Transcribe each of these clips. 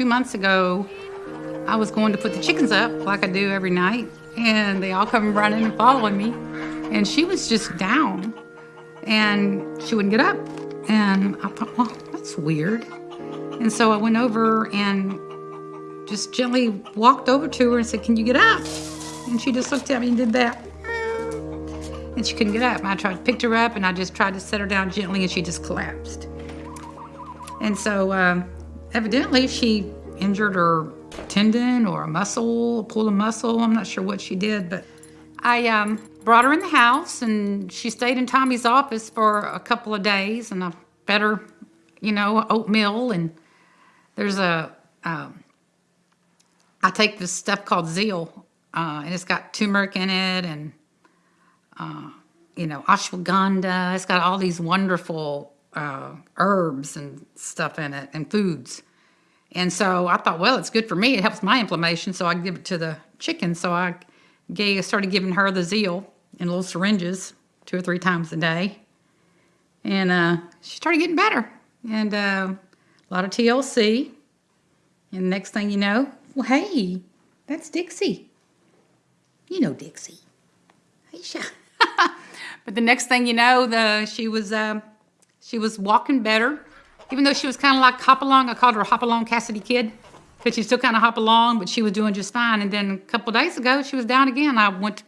two months ago, I was going to put the chickens up like I do every night, and they all come running and following me. And she was just down, and she wouldn't get up. And I thought, well, that's weird. And so I went over and just gently walked over to her and said, Can you get up? And she just looked at me and did that. And she couldn't get up. And I tried to pick her up and I just tried to set her down gently and she just collapsed. And so um, evidently she injured her tendon or a muscle, pulled a muscle. I'm not sure what she did, but I um, brought her in the house and she stayed in Tommy's office for a couple of days and I fed her, you know, oatmeal and there's a, um, I take this stuff called Zeal uh, and it's got turmeric in it and, uh, you know, ashwagandha. It's got all these wonderful uh, herbs and stuff in it and foods. And so I thought, well, it's good for me. It helps my inflammation, so I give it to the chicken. So I gave, started giving her the Zeal in little syringes two or three times a day. And uh, she started getting better. And uh, a lot of TLC. And next thing you know, well, hey, that's Dixie. You know Dixie. Aisha. but the next thing you know, the she was uh, she was walking better, even though she was kind of like hop along. I called her Hopalong Cassidy kid because she still kind of hop along, but she was doing just fine. And then a couple days ago, she was down again. I went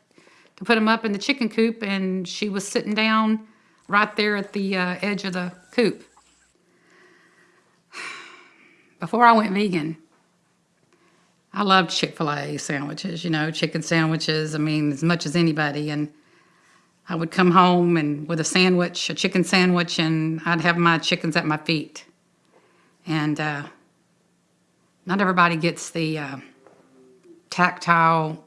to put him up in the chicken coop, and she was sitting down right there at the uh, edge of the coop. Before I went vegan, I loved Chick-fil-A sandwiches, you know, chicken sandwiches, I mean, as much as anybody. And I would come home and with a sandwich, a chicken sandwich, and I'd have my chickens at my feet. And uh, not everybody gets the uh, tactile,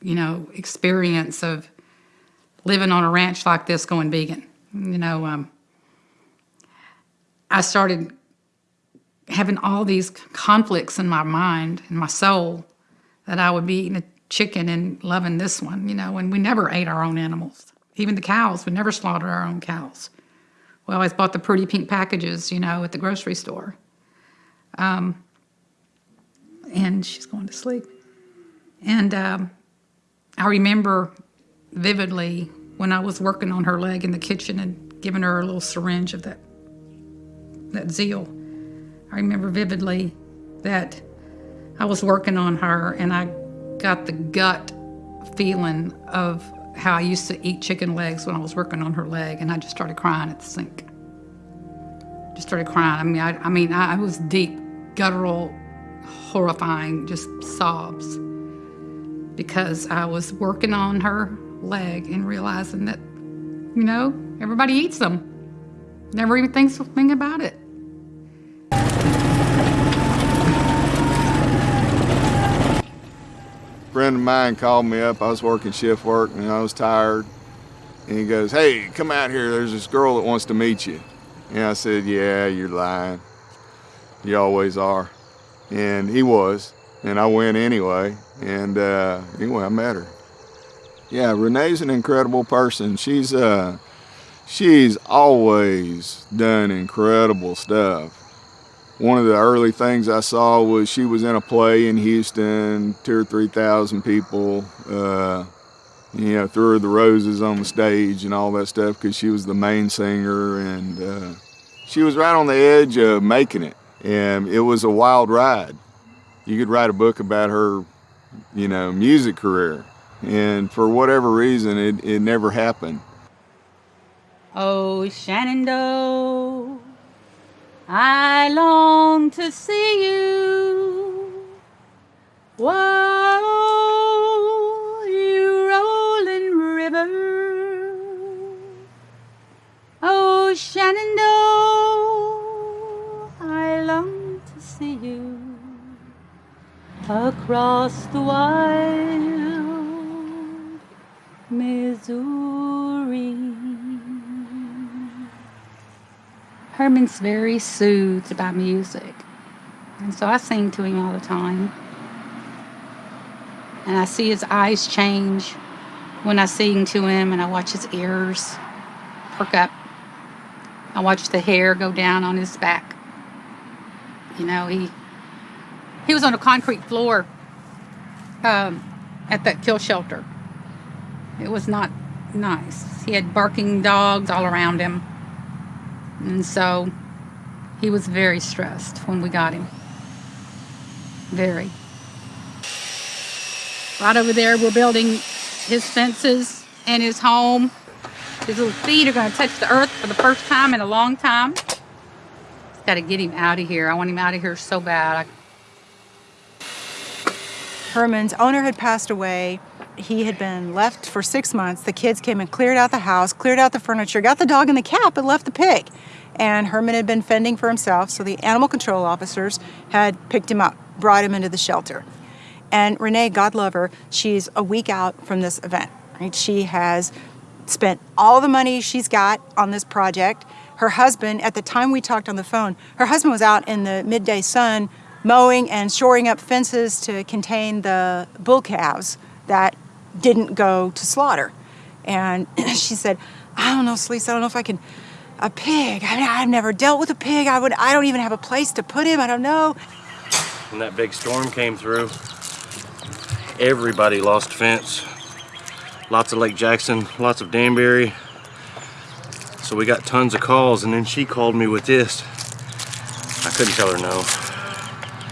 you know, experience of living on a ranch like this going vegan. You know, um, I started having all these conflicts in my mind and my soul that I would be eating a chicken and loving this one, you know, and we never ate our own animals. Even the cows, we never slaughtered our own cows. We always bought the pretty pink packages, you know, at the grocery store. Um, and she's going to sleep. And um, I remember vividly when I was working on her leg in the kitchen and giving her a little syringe of that, that zeal I remember vividly that I was working on her and I got the gut feeling of how I used to eat chicken legs when I was working on her leg, and I just started crying at the sink. Just started crying. I mean, I, I mean, I, I was deep, guttural, horrifying, just sobs because I was working on her leg and realizing that, you know, everybody eats them. Never even thinks a thing about it. Friend of mine called me up. I was working shift work and I was tired. And he goes, hey, come out here. There's this girl that wants to meet you. And I said, yeah, you're lying. You always are. And he was. And I went anyway. And uh, anyway, I met her. Yeah, Renee's an incredible person. She's, uh, she's always done incredible stuff one of the early things I saw was she was in a play in Houston, two or three thousand people. Uh, you know, threw her the roses on the stage and all that stuff because she was the main singer, and uh, she was right on the edge of making it. And it was a wild ride. You could write a book about her, you know, music career, and for whatever reason, it, it never happened. Oh, Shenandoah. I long to see you. Whoa, you rolling river. Oh, Shenandoah, I long to see you across the wild Missouri. Herman's very soothed by music. And so I sing to him all the time. And I see his eyes change when I sing to him and I watch his ears perk up. I watch the hair go down on his back. You know, he He was on a concrete floor um, at that kill shelter. It was not nice. He had barking dogs all around him. And so he was very stressed when we got him. Very. Right over there, we're building his fences and his home. His little feet are going to touch the earth for the first time in a long time. Got to get him out of here. I want him out of here so bad. Herman's owner had passed away. He had been left for six months. The kids came and cleared out the house, cleared out the furniture, got the dog and the cat, but left the pig. And Herman had been fending for himself, so the animal control officers had picked him up, brought him into the shelter. And Renee, God love her, she's a week out from this event. Right? She has spent all the money she's got on this project. Her husband, at the time we talked on the phone, her husband was out in the midday sun mowing and shoring up fences to contain the bull calves that didn't go to slaughter. And she said, I don't know, Celeste, I don't know if I can, a pig. I mean, I've never dealt with a pig. I would, I don't even have a place to put him. I don't know. When that big storm came through, everybody lost fence. Lots of Lake Jackson, lots of Danbury. So we got tons of calls and then she called me with this. I couldn't tell her no.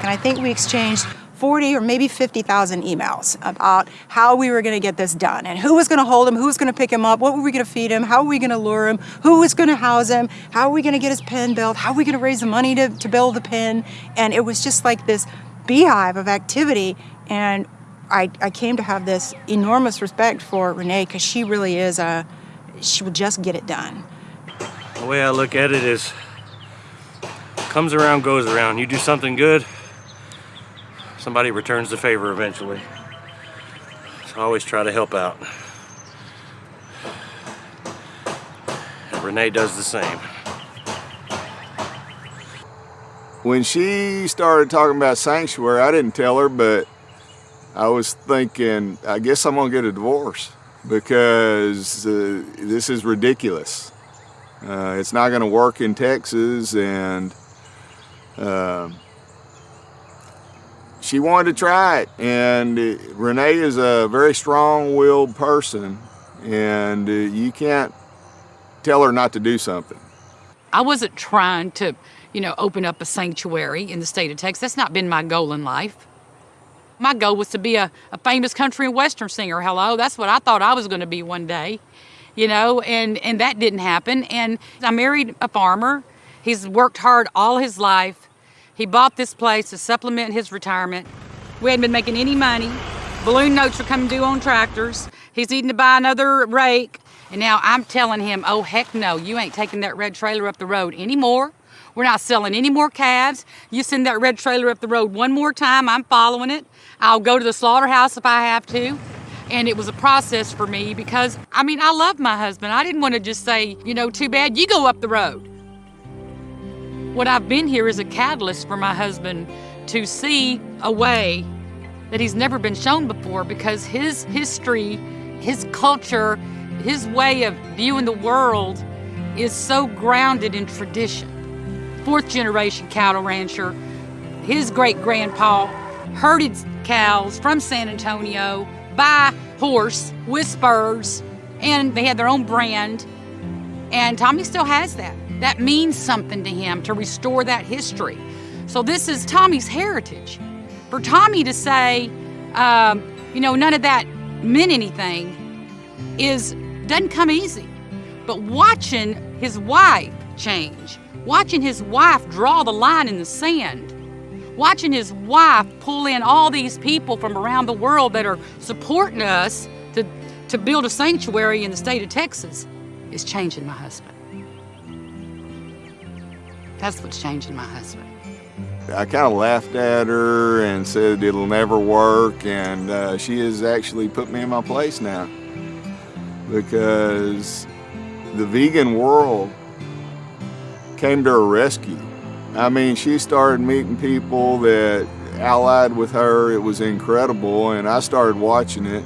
And I think we exchanged 40 or maybe 50,000 emails about how we were going to get this done and who was going to hold him, who was going to pick him up, what were we going to feed him, how were we going to lure him, who was going to house him, how are we going to get his pen built, how are we going to raise the money to, to build the pen. And it was just like this beehive of activity. And I, I came to have this enormous respect for Renee because she really is a, she will just get it done. The way I look at it is, comes around, goes around. You do something good, somebody returns the favor eventually. So I always try to help out. And Renee does the same. When she started talking about sanctuary, I didn't tell her, but I was thinking, I guess I'm gonna get a divorce because uh, this is ridiculous. Uh, it's not gonna work in Texas and uh, she wanted to try it and uh, Renee is a very strong-willed person and uh, you can't tell her not to do something. I wasn't trying to, you know, open up a sanctuary in the state of Texas. That's not been my goal in life. My goal was to be a, a famous country and western singer. Hello, that's what I thought I was going to be one day, you know, and, and that didn't happen. And I married a farmer. He's worked hard all his life. He bought this place to supplement his retirement. We hadn't been making any money. Balloon notes were coming due on tractors. He's needing to buy another rake. And now I'm telling him, oh, heck no, you ain't taking that red trailer up the road anymore. We're not selling any more calves. You send that red trailer up the road one more time, I'm following it. I'll go to the slaughterhouse if I have to. And it was a process for me because, I mean, I love my husband. I didn't want to just say, you know, too bad, you go up the road. What I've been here is a catalyst for my husband to see a way that he's never been shown before because his history, his culture, his way of viewing the world is so grounded in tradition. Fourth generation cattle rancher, his great grandpa herded cows from San Antonio by horse with spurs, and they had their own brand. And Tommy still has that. That means something to him to restore that history. So this is Tommy's heritage. For Tommy to say, um, you know, none of that meant anything is doesn't come easy. But watching his wife change, watching his wife draw the line in the sand, watching his wife pull in all these people from around the world that are supporting us to, to build a sanctuary in the state of Texas is changing my husband. That's what's changing my husband. I kind of laughed at her and said it'll never work, and uh, she has actually put me in my place now because the vegan world came to her rescue. I mean, she started meeting people that allied with her. It was incredible, and I started watching it,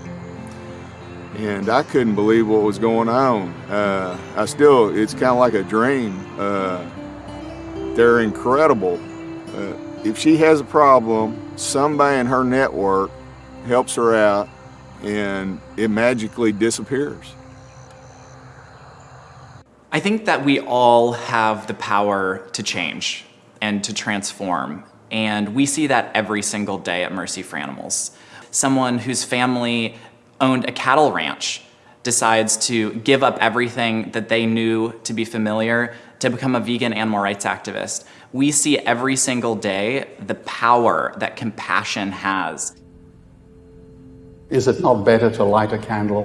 and I couldn't believe what was going on. Uh, I still, it's kind of like a dream. Uh, they're incredible. Uh, if she has a problem, somebody in her network helps her out and it magically disappears. I think that we all have the power to change and to transform. And we see that every single day at Mercy for Animals. Someone whose family owned a cattle ranch decides to give up everything that they knew to be familiar to become a vegan animal rights activist. We see every single day the power that compassion has. Is it not better to light a candle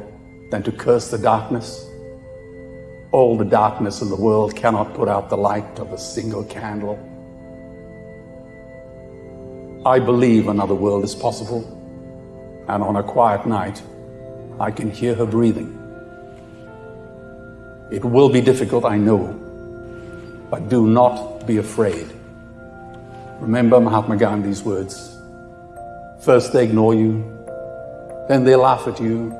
than to curse the darkness? All the darkness in the world cannot put out the light of a single candle. I believe another world is possible, and on a quiet night, I can hear her breathing. It will be difficult, I know, but do not be afraid. Remember Mahatma Gandhi's words. First they ignore you, then they laugh at you,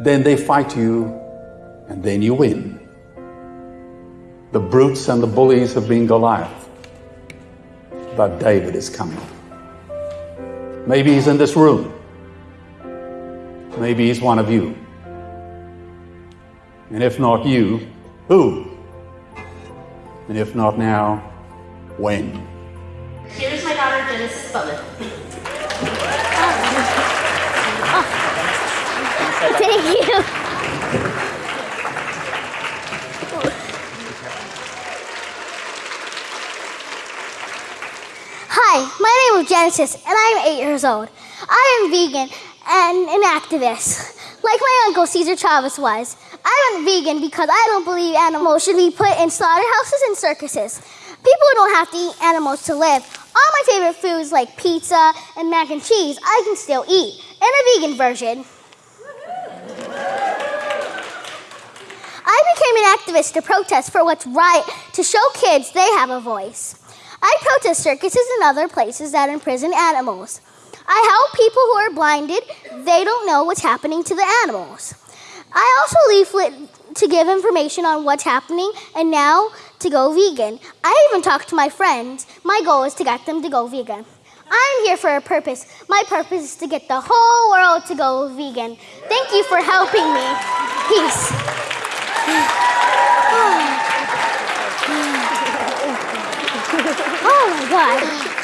then they fight you, and then you win. The brutes and the bullies have been Goliath, but David is coming. Maybe he's in this room. Maybe he's one of you. And if not you, who? And if not now, when? Here's my daughter Genesis Butler. Thank you. Hi, my name is Genesis, and I am eight years old. I am vegan and an activist, like my uncle Cesar Chavez was. I am vegan because I don't believe animals should be put in slaughterhouses and circuses. People don't have to eat animals to live. All my favorite foods, like pizza and mac and cheese, I can still eat in a vegan version. I became an activist to protest for what's right, to show kids they have a voice. I protest circuses and other places that imprison animals. I help people who are blinded, they don't know what's happening to the animals. I also leaflet to give information on what's happening and now to go vegan. I even talk to my friends. My goal is to get them to go vegan. I'm here for a purpose. My purpose is to get the whole world to go vegan. Thank you for helping me. Peace. Oh my god.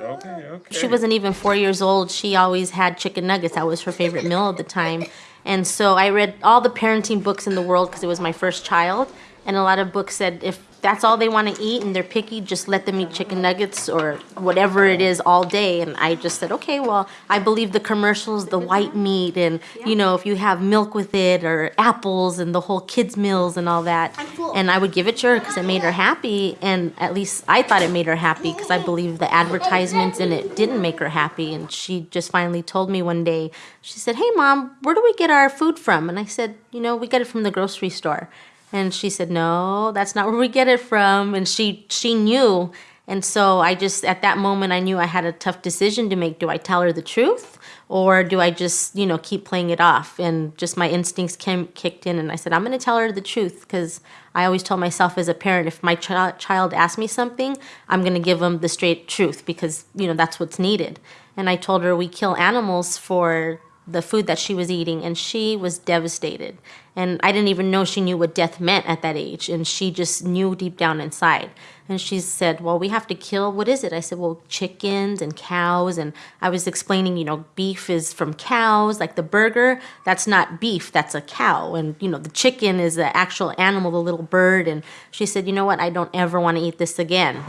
Okay, okay. She wasn't even four years old. She always had chicken nuggets. That was her favorite meal at the time. And so I read all the parenting books in the world because it was my first child. And a lot of books said if that's all they want to eat and they're picky, just let them eat chicken nuggets or whatever it is all day. And I just said, okay, well, I believe the commercials, the white meat, and you know, if you have milk with it or apples and the whole kids' meals and all that. And I would give it to her because it made her happy. And at least I thought it made her happy because I believe the advertisements in it didn't make her happy. And she just finally told me one day, she said, hey, mom, where do we get our food from? And I said, you know, we get it from the grocery store. And she said, "No, that's not where we get it from." And she she knew. And so I just at that moment I knew I had a tough decision to make. Do I tell her the truth or do I just, you know, keep playing it off? And just my instincts came kicked in and I said, "I'm going to tell her the truth because I always tell myself as a parent if my ch- child asks me something, I'm going to give them the straight truth because, you know, that's what's needed." And I told her we kill animals for the food that she was eating and she was devastated. And i didn't even know she knew what death meant at that age and she just knew deep down inside. And she said well we have to kill what is it? I said well chickens and cows and i was explaining you know beef is from cows like the burger that's not beef that's a cow. And you know the chicken is the actual animal the little bird. And she said you know what? I don't ever want to eat this again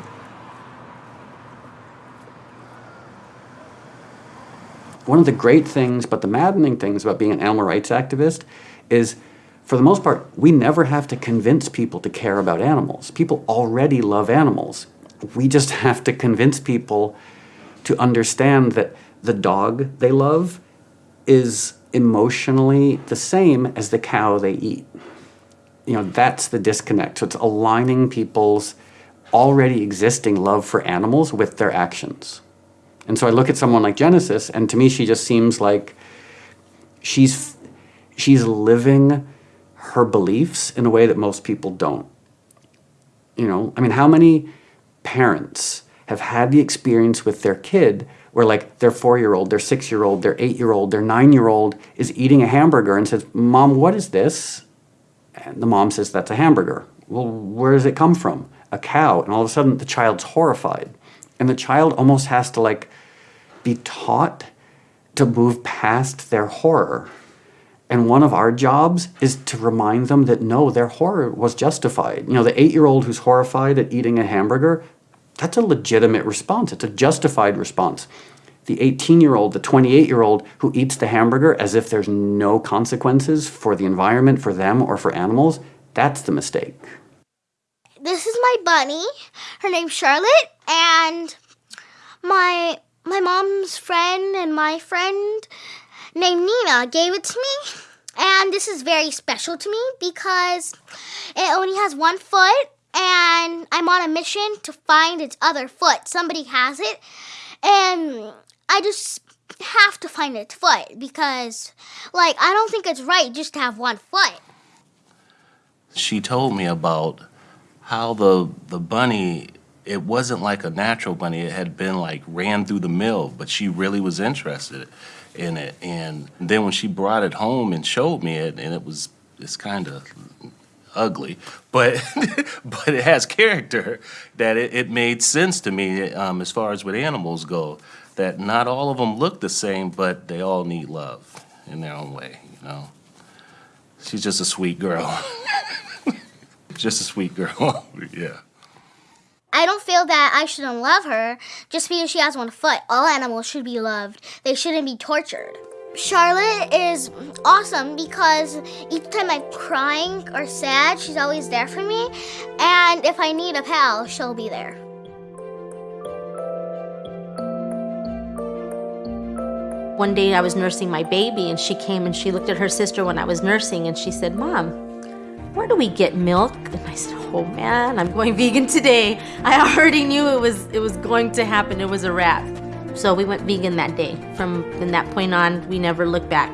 One of the great things, but the maddening things about being an animal rights activist is, for the most part, we never have to convince people to care about animals. People already love animals. We just have to convince people to understand that the dog they love is emotionally the same as the cow they eat. You know, that's the disconnect. So it's aligning people's already existing love for animals with their actions. And so I look at someone like Genesis, and to me, she just seems like she's she's living her beliefs in a way that most people don't. You know, I mean, how many parents have had the experience with their kid where like their four-year-old, their six-year-old, their eight-year-old, their nine-year-old is eating a hamburger and says, Mom, what is this? And the mom says, That's a hamburger. Well, where does it come from? A cow. And all of a sudden the child's horrified. And the child almost has to like be taught to move past their horror. And one of our jobs is to remind them that no, their horror was justified. You know, the eight year old who's horrified at eating a hamburger, that's a legitimate response. It's a justified response. The 18 year old, the 28 year old who eats the hamburger as if there's no consequences for the environment, for them, or for animals, that's the mistake. This is my bunny. Her name's Charlotte, and my my mom's friend and my friend named Nina gave it to me. And this is very special to me because it only has one foot and I'm on a mission to find its other foot. Somebody has it and I just have to find its foot because like I don't think it's right just to have one foot. She told me about how the the bunny it wasn't like a natural bunny. It had been like ran through the mill, but she really was interested in it. And then when she brought it home and showed me it, and it was it's kind of ugly, but but it has character. That it, it made sense to me um, as far as with animals go. That not all of them look the same, but they all need love in their own way. You know, she's just a sweet girl. just a sweet girl. yeah. I don't feel that I shouldn't love her just because she has one foot. All animals should be loved. They shouldn't be tortured. Charlotte is awesome because each time I'm crying or sad, she's always there for me. And if I need a pal, she'll be there. One day I was nursing my baby and she came and she looked at her sister when I was nursing and she said, Mom, where do we get milk? And I said, Oh man, I'm going vegan today. I already knew it was it was going to happen. It was a wrap. So we went vegan that day. From from that point on, we never looked back.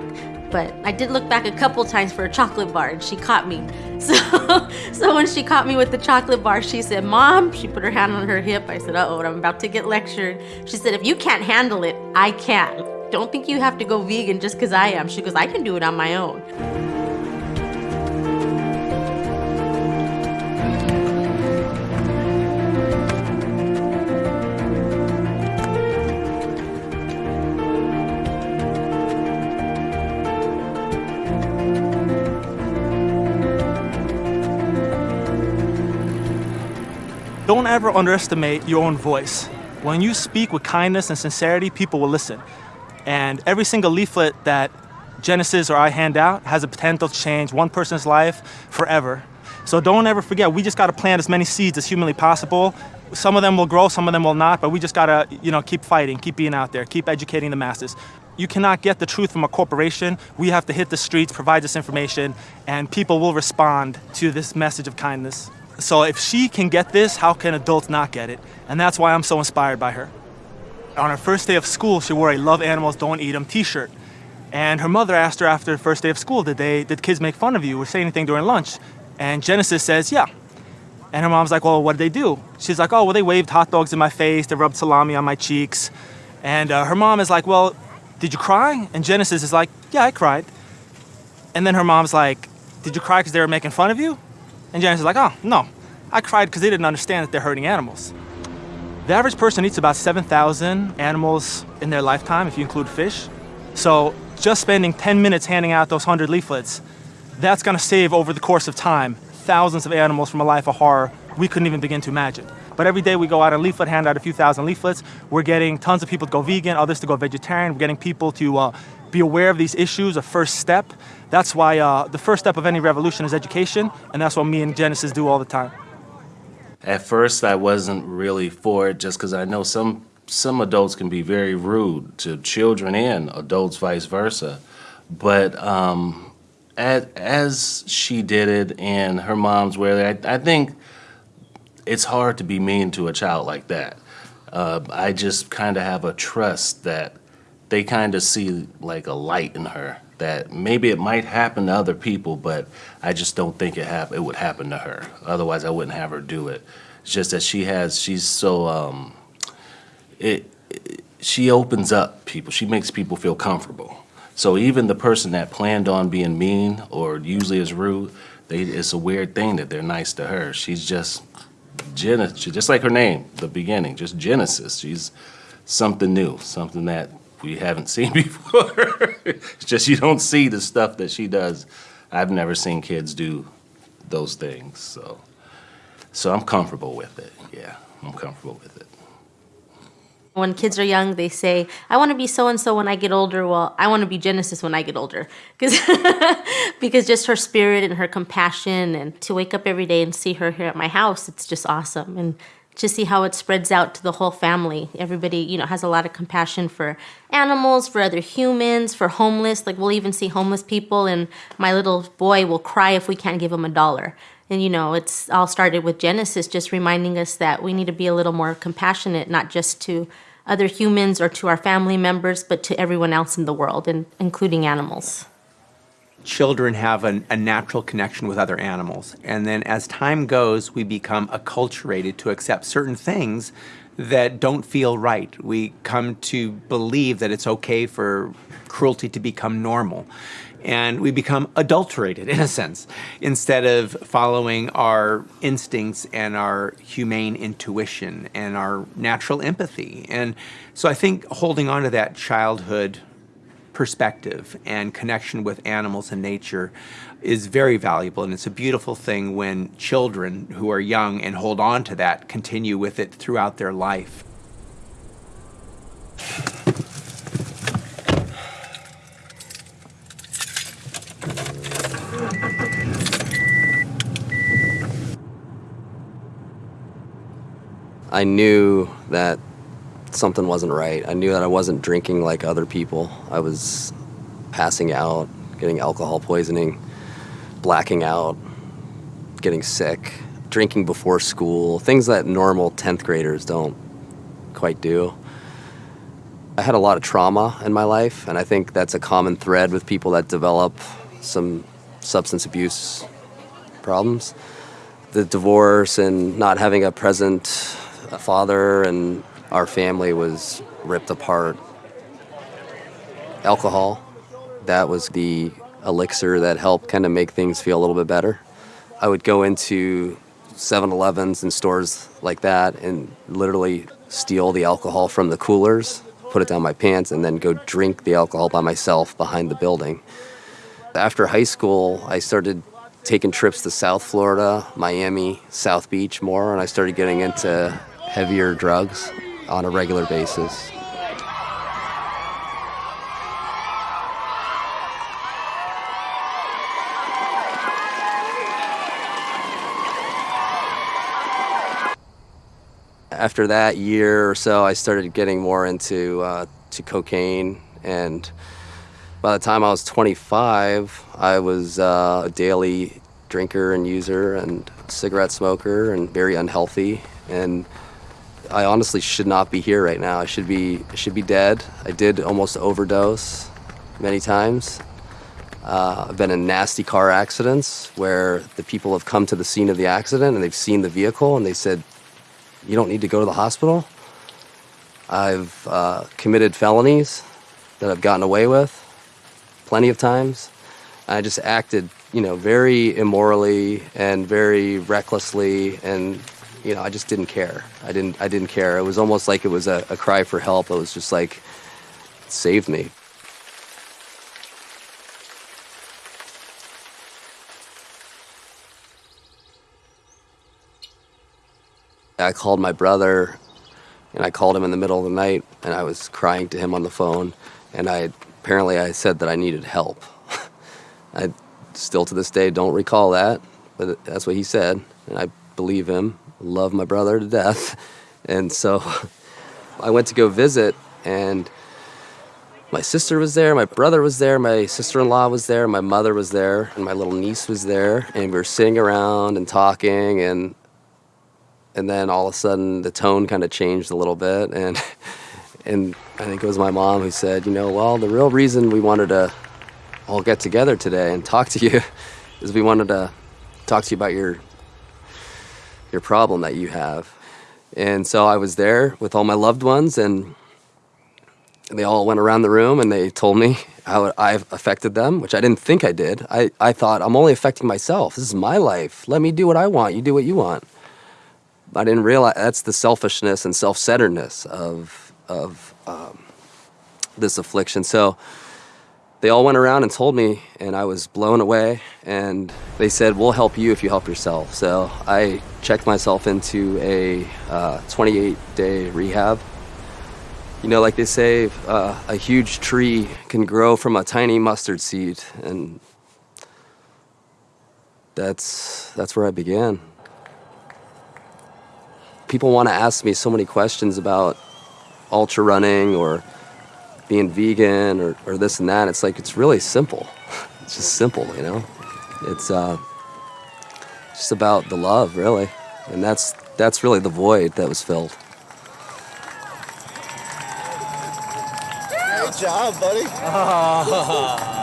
But I did look back a couple times for a chocolate bar and she caught me. So so when she caught me with the chocolate bar, she said, Mom, she put her hand on her hip. I said, uh-oh, I'm about to get lectured. She said, if you can't handle it, I can. Don't think you have to go vegan just because I am. She goes, I can do it on my own. Don't ever underestimate your own voice. When you speak with kindness and sincerity, people will listen. And every single leaflet that Genesis or I hand out has a potential to change one person's life forever. So don't ever forget, we just gotta plant as many seeds as humanly possible. Some of them will grow, some of them will not, but we just gotta, you know, keep fighting, keep being out there, keep educating the masses. You cannot get the truth from a corporation. We have to hit the streets, provide this information, and people will respond to this message of kindness. So if she can get this, how can adults not get it? And that's why I'm so inspired by her. On her first day of school, she wore a love animals, don't eat them t-shirt. And her mother asked her after the first day of school, did they, did kids make fun of you or say anything during lunch? And Genesis says, yeah. And her mom's like, well, what did they do? She's like, oh, well, they waved hot dogs in my face, they rubbed salami on my cheeks. And uh, her mom is like, well, did you cry? And Genesis is like, yeah, I cried. And then her mom's like, did you cry because they were making fun of you? And Genesis is like, oh, no. I cried because they didn't understand that they're hurting animals. The average person eats about 7,000 animals in their lifetime, if you include fish. So just spending 10 minutes handing out those 100 leaflets, that's gonna save over the course of time thousands of animals from a life of horror we couldn't even begin to imagine. But every day we go out and leaflet, hand out a few thousand leaflets. We're getting tons of people to go vegan, others to go vegetarian. We're getting people to uh, be aware of these issues, a first step. That's why uh, the first step of any revolution is education, and that's what me and Genesis do all the time. At first, I wasn't really for it just because I know some some adults can be very rude to children and adults, vice versa. But um, as, as she did it and her mom's were there, I, I think it's hard to be mean to a child like that. Uh, I just kind of have a trust that they kind of see like a light in her that maybe it might happen to other people, but I just don't think it hap- it would happen to her. Otherwise, I wouldn't have her do it. It's just that she has she's so um, it, it she opens up people. She makes people feel comfortable. So even the person that planned on being mean or usually is rude, they, it's a weird thing that they're nice to her. She's just Genesis, just like her name, the beginning, just Genesis. She's something new, something that we haven't seen before. it's just you don't see the stuff that she does. I've never seen kids do those things, so so I'm comfortable with it. Yeah, I'm comfortable with it. When kids are young, they say, I want to be so and so when I get older. Well, I want to be Genesis when I get older. Because because just her spirit and her compassion and to wake up every day and see her here at my house, it's just awesome. And to see how it spreads out to the whole family. Everybody, you know, has a lot of compassion for animals, for other humans, for homeless. Like we'll even see homeless people and my little boy will cry if we can't give him a dollar. And you know, it's all started with Genesis just reminding us that we need to be a little more compassionate, not just to other humans or to our family members, but to everyone else in the world, and including animals. Children have an, a natural connection with other animals. And then as time goes, we become acculturated to accept certain things that don't feel right. We come to believe that it's okay for cruelty to become normal and we become adulterated in a sense instead of following our instincts and our humane intuition and our natural empathy. And so I think holding on to that childhood perspective and connection with animals and nature is very valuable and it's a beautiful thing when children who are young and hold on to that continue with it throughout their life. I knew that something wasn't right. I knew that I wasn't drinking like other people. I was passing out, getting alcohol poisoning, blacking out, getting sick, drinking before school, things that normal 10th graders don't quite do. I had a lot of trauma in my life, and I think that's a common thread with people that develop some substance abuse problems. The divorce and not having a present father and our family was ripped apart. Alcohol, that was the elixir that helped kind of make things feel a little bit better. I would go into 7 Elevens and stores like that and literally steal the alcohol from the coolers, put it down my pants, and then go drink the alcohol by myself behind the building. After high school, I started taking trips to South Florida, Miami, South Beach more, and I started getting into heavier drugs on a regular basis. After that year or so, I started getting more into uh, to cocaine, and by the time I was 25, I was uh, a daily drinker and user and cigarette smoker and very unhealthy. And I honestly should not be here right now. I should be should be dead. I did almost overdose many times. Uh, I've been in nasty car accidents where the people have come to the scene of the accident and they've seen the vehicle and they said, "You don't need to go to the hospital." I've uh, committed felonies that I've gotten away with plenty of times. I just acted, you know, very immorally and very recklessly and you know, I just didn't care. I didn't I didn't care. It was almost like it was a, a cry for help. It was just like save me. I called my brother and I called him in the middle of the night and I was crying to him on the phone and I apparently I said that I needed help. I still to this day don't recall that, but that's what he said and I believe him love my brother to death. And so I went to go visit, and my sister was there, my brother was there, my sister in law was there, my mother was there, and my little niece was there. And we were sitting around and talking, and and then all of a sudden the tone kind of changed a little bit. And, and I think it was my mom who said, you know, well, the real reason we wanted to all get together today and talk to you is we wanted to talk to you about your your problem that you have. And so I was there with all my loved ones, and they all went around the room and they told me how I've affected them, which I didn't think I did. I, I thought, I'm only affecting myself. This is my life. Let me do what I want. You do what you want. I didn't realize that's the selfishness and self centeredness of, of um, this affliction. So they all went around and told me, and I was blown away. And they said, We'll help you if you help yourself. So I checked myself into a 28 uh, day rehab. You know, like they say, uh, a huge tree can grow from a tiny mustard seed. And that's, that's where I began. People want to ask me so many questions about ultra running or being vegan or, or this and that. It's like, it's really simple. It's just simple, you know? It's uh, just about the love, really. And that's, that's really the void that was filled. Good job, buddy. Oh.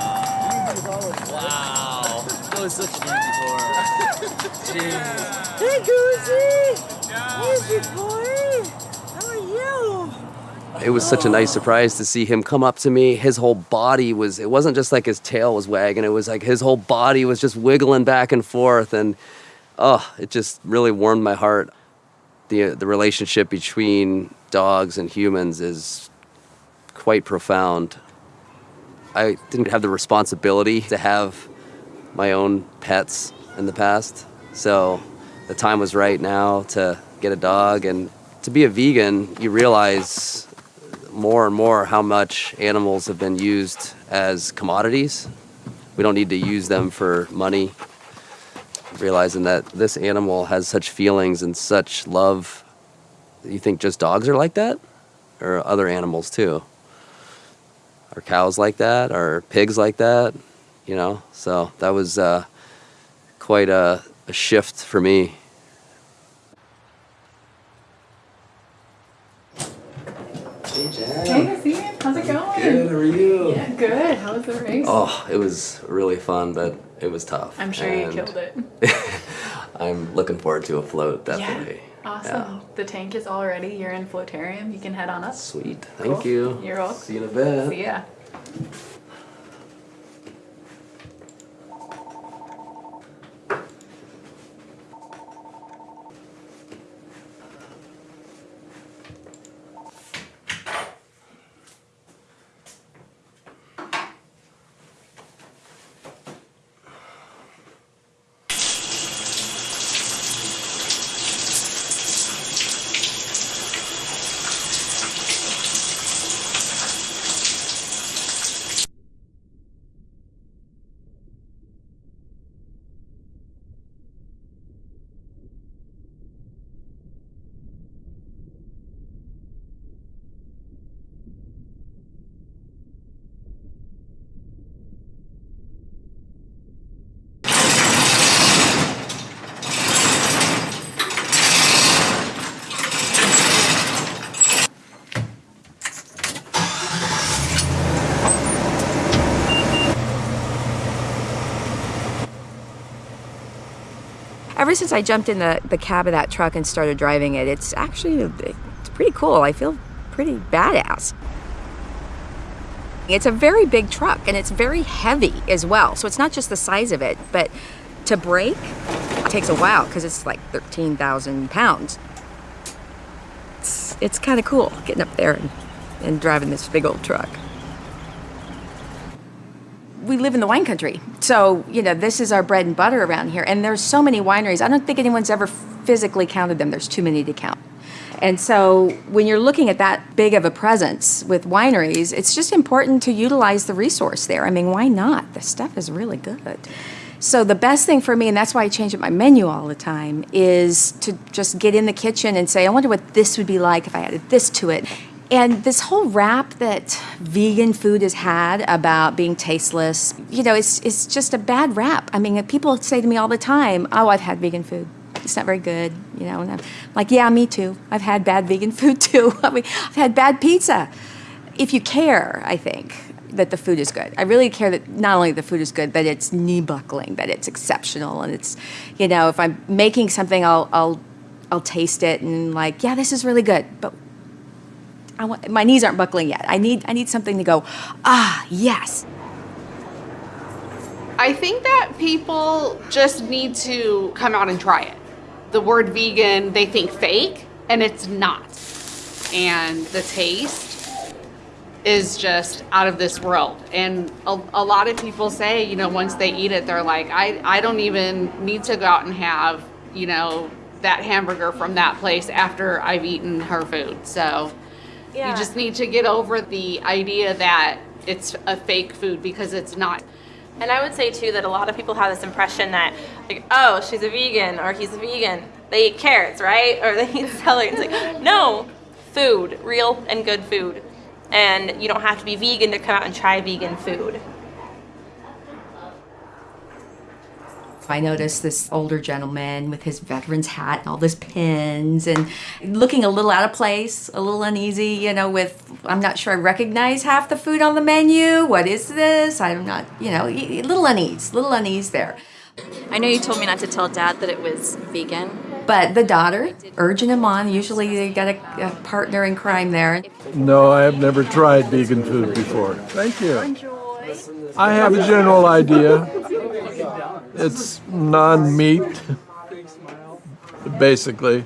wow. That was such an easy pour. Jeez. Hey, Goosey! Easy boy! How are you? It was such a nice surprise to see him come up to me. His whole body was, it wasn't just like his tail was wagging, it was like his whole body was just wiggling back and forth. And oh, it just really warmed my heart. The, the relationship between dogs and humans is quite profound. I didn't have the responsibility to have my own pets in the past. So the time was right now to get a dog. And to be a vegan, you realize more and more how much animals have been used as commodities. We don't need to use them for money. Realizing that this animal has such feelings and such love. You think just dogs are like that? Or other animals too? Are cows like that? Are pigs like that? You know? So that was uh, quite a, a shift for me. Hey, Nassim. How's it going? Good, how are you? Yeah, good. How was the race? Oh, it was really fun, but it was tough. I'm sure and you killed it. I'm looking forward to a float, definitely. Yeah. Awesome. The tank is all ready. You're in Floatarium. You can head on up. Sweet. Thank Cool. you. You're welcome. See you in a bit. See ya. Ever since I jumped in the, the cab of that truck and started driving it, it's actually it's pretty cool. I feel pretty badass. It's a very big truck and it's very heavy as well. So it's not just the size of it, but to brake takes a while because it's like 13,000 pounds. It's, it's kind of cool getting up there and, and driving this big old truck we live in the wine country. So, you know, this is our bread and butter around here. And there's so many wineries. I don't think anyone's ever physically counted them. There's too many to count. And so when you're looking at that big of a presence with wineries, it's just important to utilize the resource there. I mean, why not? The stuff is really good. So the best thing for me, and that's why I change up my menu all the time, is to just get in the kitchen and say, I wonder what this would be like if I added this to it. And this whole rap that vegan food has had about being tasteless, you know, it's, it's just a bad rap. I mean, people say to me all the time, oh, I've had vegan food. It's not very good, you know. And I'm like, yeah, me too. I've had bad vegan food too. I mean, I've had bad pizza. If you care, I think, that the food is good. I really care that not only the food is good, that it's knee buckling, that it's exceptional, and it's, you know, if I'm making something, I'll, I'll I'll taste it and like, yeah, this is really good, but want, my knees aren't buckling yet. I need, I need something to go, ah, yes. I think that people just need to come out and try it. The word vegan, they think fake, and it's not. And the taste is just out of this world. And a, a lot of people say, you know, once they eat it, they're like, I, I don't even need to go out and have, you know, that hamburger from that place after I've eaten her food. So Yeah. you just need to get over the idea that it's a fake food because it's not. And I would say too that a lot of people have this impression that, like, oh, she's a vegan or he's a vegan. They eat carrots, right? Or they eat celery. It's like, no, food, real and good food. And you don't have to be vegan to come out and try vegan food. I noticed this older gentleman with his veteran's hat and all these pins and looking a little out of place, a little uneasy, you know, with, I'm not sure I recognize half the food on the menu. What is this? I'm not, you know, a little unease, little unease there. I know you told me not to tell dad that it was vegan. But the daughter, urging him on, usually they got a, a partner in crime there. No, I have never tried vegan food before. Thank you. I have a general idea. It's non-meat, basically.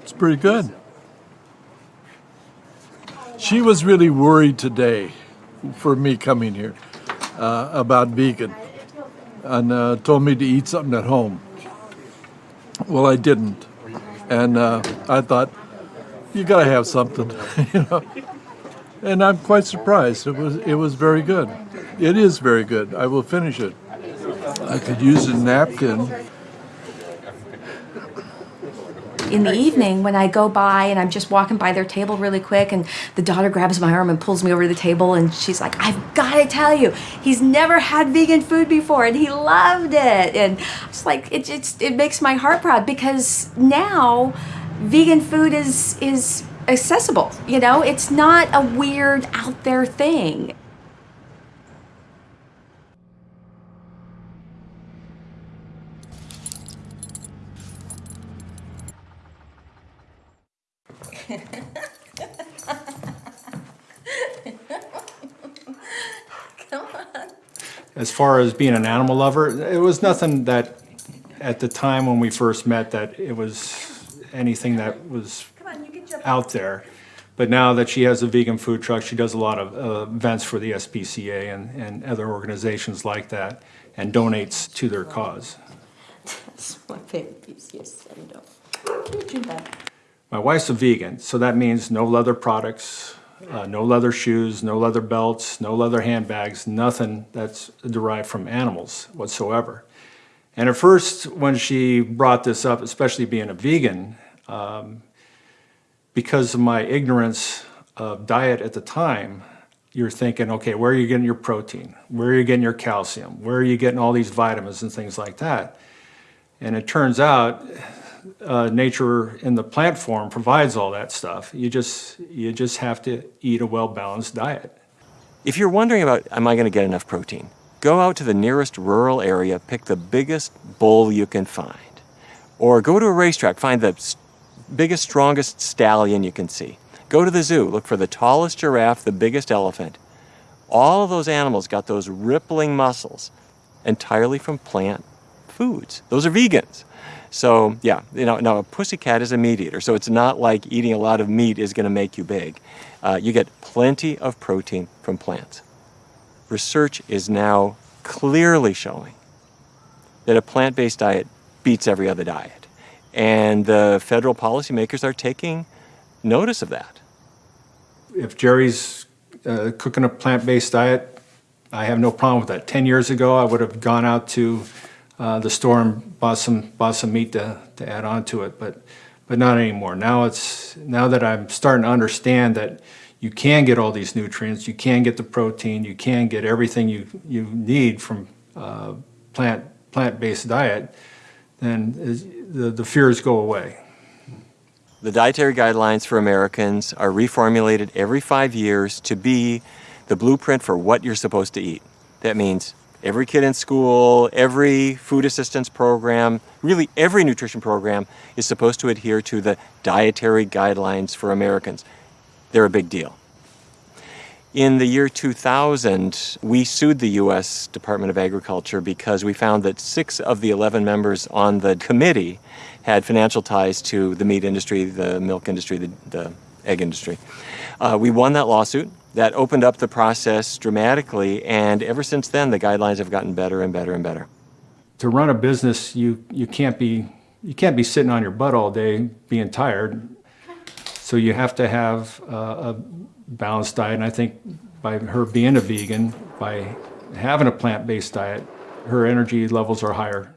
It's pretty good. She was really worried today for me coming here uh, about vegan and uh, told me to eat something at home. Well, I didn't. And uh, I thought, you gotta have something, you know. And I'm quite surprised. It was, it was very good. It is very good. I will finish it. I could use a napkin. In the evening when I go by and I'm just walking by their table really quick and the daughter grabs my arm and pulls me over to the table and she's like, I've got to tell you, he's never had vegan food before and he loved it. And it's like, it just, it makes my heart proud because now vegan food is, is accessible. You know, it's not a weird out there thing. As far as being an animal lover, it was nothing that, at the time when we first met, that it was anything that was out there. But now that she has a vegan food truck, she does a lot of uh, events for the SPCA and, and other organizations like that, and donates to their cause. That's my favorite piece. Yes, I know. My wife's a vegan, so that means no leather products, uh, no leather shoes, no leather belts, no leather handbags, nothing that's derived from animals whatsoever. And at first, when she brought this up, especially being a vegan, um, because of my ignorance of diet at the time, you're thinking, okay, where are you getting your protein? Where are you getting your calcium? Where are you getting all these vitamins and things like that? And it turns out uh, nature in the plant form provides all that stuff. You just, you just have to eat a well-balanced diet. If you're wondering about, am I going to get enough protein? Go out to the nearest rural area, pick the biggest bull you can find. Or go to a racetrack, find the biggest, strongest stallion you can see. Go to the zoo, look for the tallest giraffe, the biggest elephant. All of those animals got those rippling muscles entirely from plant foods. Those are vegans. So yeah, you know, now a pussycat is a meat eater, so it's not like eating a lot of meat is going to make you big. Uh, you get plenty of protein from plants. Research is now clearly showing that a plant-based diet beats every other diet, and the federal policymakers are taking notice of that. If Jerry's uh, cooking a plant-based diet, I have no problem with that. Ten years ago, I would have gone out to uh, the store and bought some bought some meat to, to add on to it, but but not anymore. Now it's now that I'm starting to understand that you can get all these nutrients, you can get the protein, you can get everything you, you need from uh, plant, plant-based diet, then the, the fears go away. The dietary guidelines for Americans are reformulated every five years to be the blueprint for what you're supposed to eat. That means every kid in school, every food assistance program, really every nutrition program is supposed to adhere to the dietary guidelines for Americans. They're a big deal. In the year 2000, we sued the U.S. Department of Agriculture because we found that six of the 11 members on the committee had financial ties to the meat industry, the milk industry, the, the egg industry. Uh, we won that lawsuit. That opened up the process dramatically, and ever since then, the guidelines have gotten better and better and better. To run a business, you, you can't be you can't be sitting on your butt all day being tired. So you have to have uh, a balanced diet, and I think by her being a vegan, by having a plant-based diet, her energy levels are higher.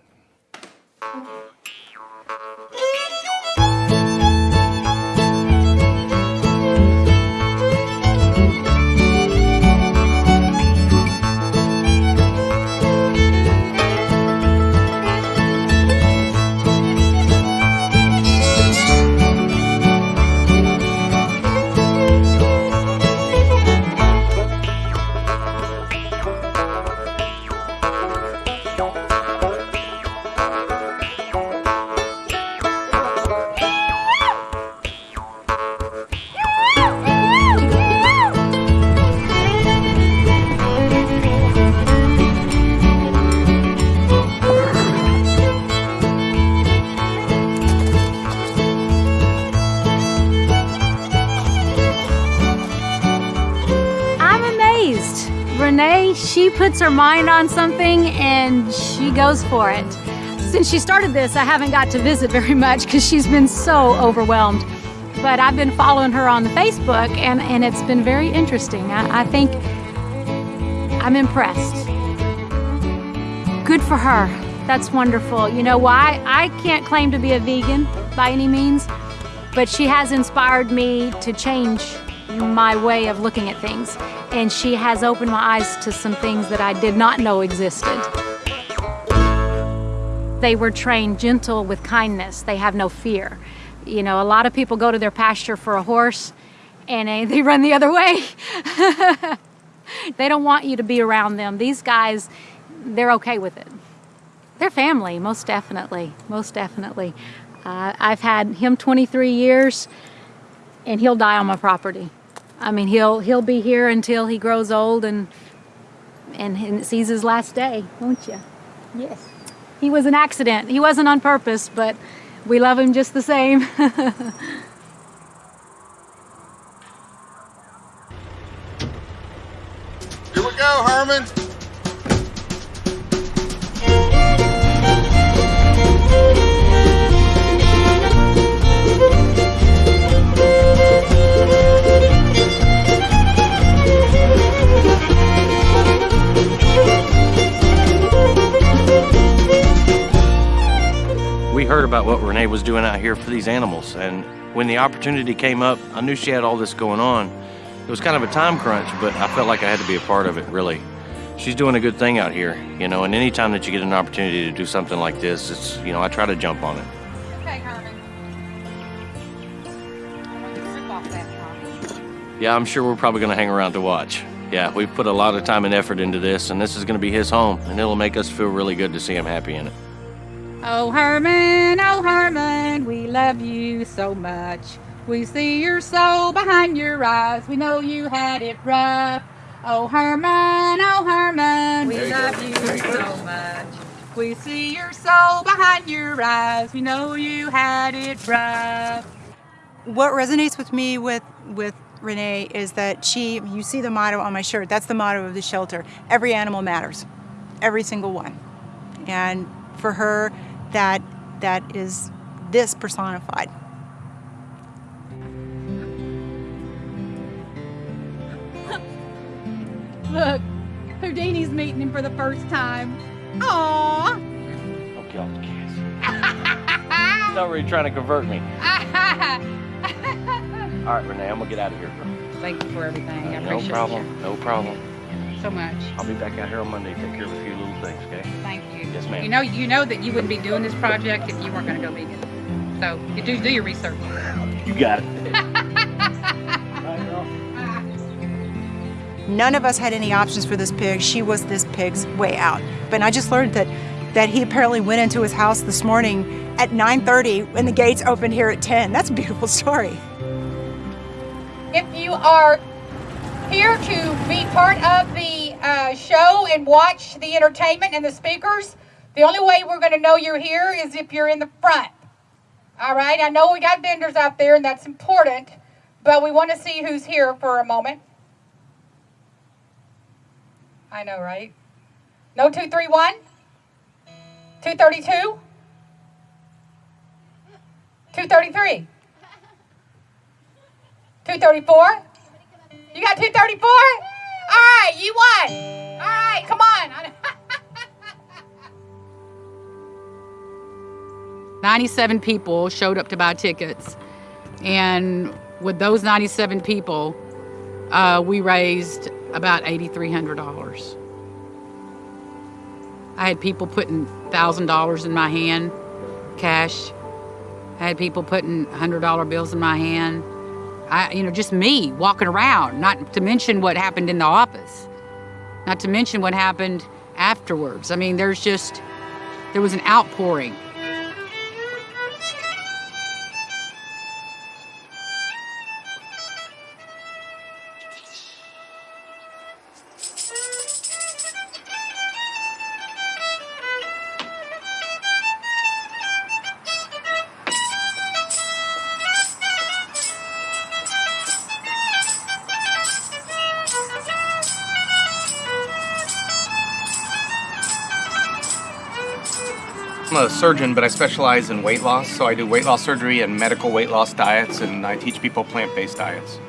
She puts her mind on something and she goes for it. Since she started this, I haven't got to visit very much because she's been so overwhelmed. But I've been following her on the Facebook and, and it's been very interesting. I, I think I'm impressed. Good for her. That's wonderful. You know why? I can't claim to be a vegan by any means, but she has inspired me to change my way of looking at things. And she has opened my eyes to some things that I did not know existed. They were trained gentle with kindness. They have no fear. You know, a lot of people go to their pasture for a horse and they, they run the other way. they don't want you to be around them. These guys, they're okay with it. They're family, most definitely, most definitely. Uh, I've had him 23 years, and he'll die on my property. I mean, he'll he'll be here until he grows old and and, and sees his last day, won't you? Yes. He was an accident. He wasn't on purpose, but we love him just the same. Here we go, Herman. We heard about what Renee was doing out here for these animals, and when the opportunity came up, I knew she had all this going on. It was kind of a time crunch, but I felt like I had to be a part of it, really. She's doing a good thing out here, you know, and anytime that you get an opportunity to do something like this, it's, you know, I try to jump on it. Okay, Herman. Rip off that Tommy. Yeah, I'm sure we're probably going to hang around to watch. Yeah, we've put a lot of time and effort into this, and this is going to be his home, and it'll make us feel really good to see him happy in it. Oh, Herman, oh, Herman, we love you so much. We see your soul behind your eyes. We know you had it rough. Oh, Herman, oh, Herman, we love you you so much. We see your soul behind your eyes. We know you had it rough. What resonates with me with with Renee is that she you see the motto on my shirt. That's the motto of the shelter. Every animal matters. Every single one. And for her that that is this personified. Look, Houdini's meeting him for the first time. Aww. Okay, off the kiss. He's already trying to convert me. All right, Renee, I'm going to get out of here, girl. Thank you for everything. I uh, No appreciate problem, no problem. so much. I'll be back out here on Monday, take care of a few little things, okay? Thank you. Yes, ma'am. You know, you know that you wouldn't be doing this project if you weren't going to go vegan. So you do do your research. You got it. None of us had any options for this pig. She was this pig's way out. But I just learned that that he apparently went into his house this morning at 9:30 when the gates opened here at 10. That's a beautiful story. If you are here to be part of the uh, show and watch the entertainment and the speakers, the only way we're going to know you're here is if you're in the front. All right, I know we got vendors out there and that's important, but we want to see who's here for a moment. I know, right? No 231? 232? 233? 234? You got 234? All right, you won. All right, come on. 97 people showed up to buy tickets. And with those 97 people, uh, we raised about $8,300. I had people putting $1,000 in my hand, cash. I had people putting $100 bills in my hand. I, you know, just me walking around, not to mention what happened in the office, not to mention what happened afterwards. I mean, there's just, there was an outpouring. I'm a surgeon, but I specialize in weight loss. So I do weight loss surgery and medical weight loss diets, and I teach people plant-based diets.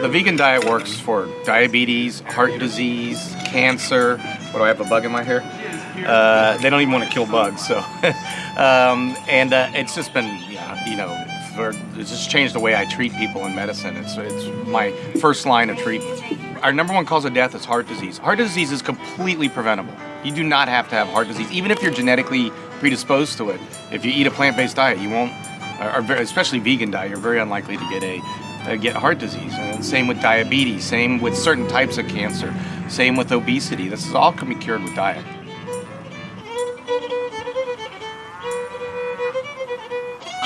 The vegan diet works for diabetes, heart disease, cancer. What do I have a bug in my hair? Uh, they don't even want to kill bugs, so. um, and uh, it's just been, yeah, you know, for, it's just changed the way I treat people in medicine. It's, it's my first line of treatment. Our number one cause of death is heart disease. Heart disease is completely preventable. You do not have to have heart disease, even if you're genetically predisposed to it. If you eat a plant-based diet, you won't, or especially vegan diet, you're very unlikely to get a uh, get heart disease. And same with diabetes. Same with certain types of cancer. Same with obesity. This is all can be cured with diet.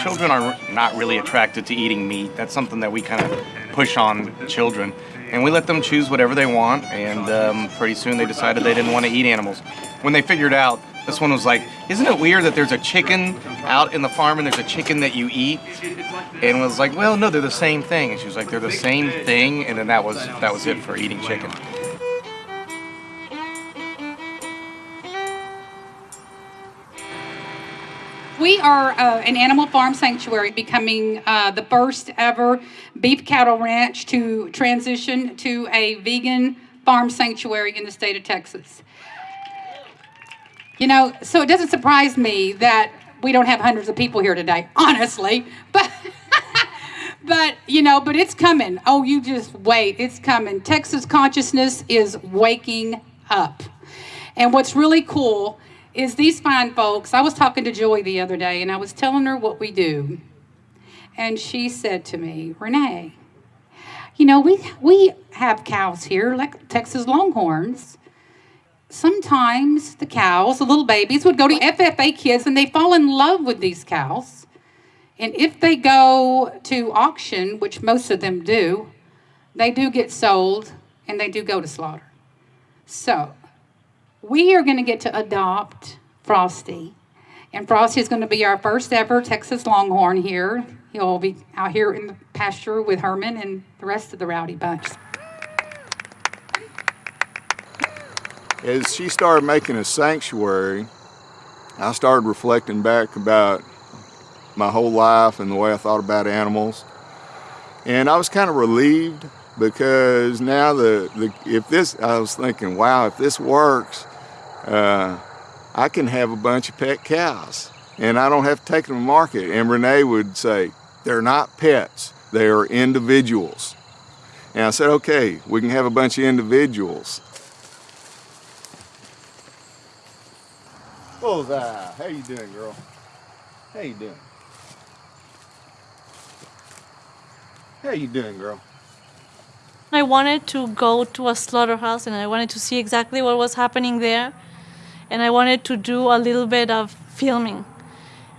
Children are not really attracted to eating meat. That's something that we kind of push on children. And we let them choose whatever they want, and um, pretty soon they decided they didn't want to eat animals. When they figured out, this one was like, Isn't it weird that there's a chicken out in the farm and there's a chicken that you eat? And was like, Well, no, they're the same thing. And she was like, They're the same thing, and then that was that was it for eating chicken. We are uh, an animal farm sanctuary, becoming uh, the first ever beef cattle ranch to transition to a vegan farm sanctuary in the state of Texas. You know, so it doesn't surprise me that we don't have hundreds of people here today, honestly. But but you know, but it's coming. Oh, you just wait. It's coming. Texas consciousness is waking up. And what's really cool is these fine folks. I was talking to Joy the other day and I was telling her what we do. And she said to me, Renee, you know, we we have cows here, like Texas Longhorns. Sometimes the cows, the little babies, would go to FFA kids and they fall in love with these cows. And if they go to auction, which most of them do, they do get sold and they do go to slaughter. So we are going to get to adopt Frosty. And Frosty is going to be our first ever Texas Longhorn here. He'll be out here in the pasture with Herman and the rest of the rowdy bunch. As she started making a sanctuary, I started reflecting back about my whole life and the way I thought about animals. And I was kind of relieved because now the, the if this, I was thinking, wow, if this works, uh, I can have a bunch of pet cows and I don't have to take them to market. And Renee would say, they're not pets, they are individuals. And I said, okay, we can have a bunch of individuals. Bullseye, how you doing, girl? How you doing? How you doing, girl? I wanted to go to a slaughterhouse and I wanted to see exactly what was happening there. And I wanted to do a little bit of filming.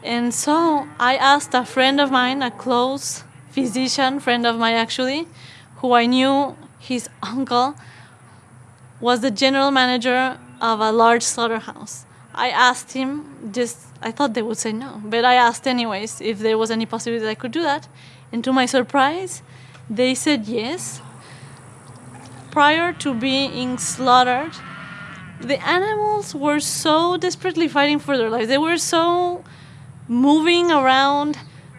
And so I asked a friend of mine, a close physician friend of mine actually, who I knew his uncle was the general manager of a large slaughterhouse. I asked him just I thought they would say no, but I asked anyways if there was any possibility I could do that. And to my surprise, they said yes. Prior to being slaughtered, the animals were so desperately fighting for their lives. They were so moving around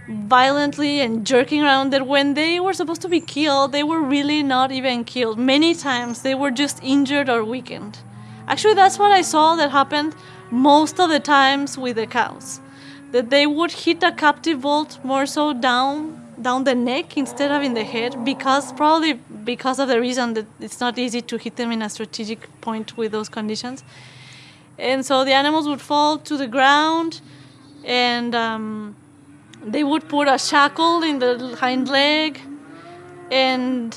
violently and jerking around that when they were supposed to be killed, they were really not even killed. Many times they were just injured or weakened. Actually, that's what I saw that happened most of the times with the cows. That they would hit a captive bolt more so down down the neck instead of in the head because probably because of the reason that it's not easy to hit them in a strategic point with those conditions. And so the animals would fall to the ground and um, they would put a shackle in the hind leg and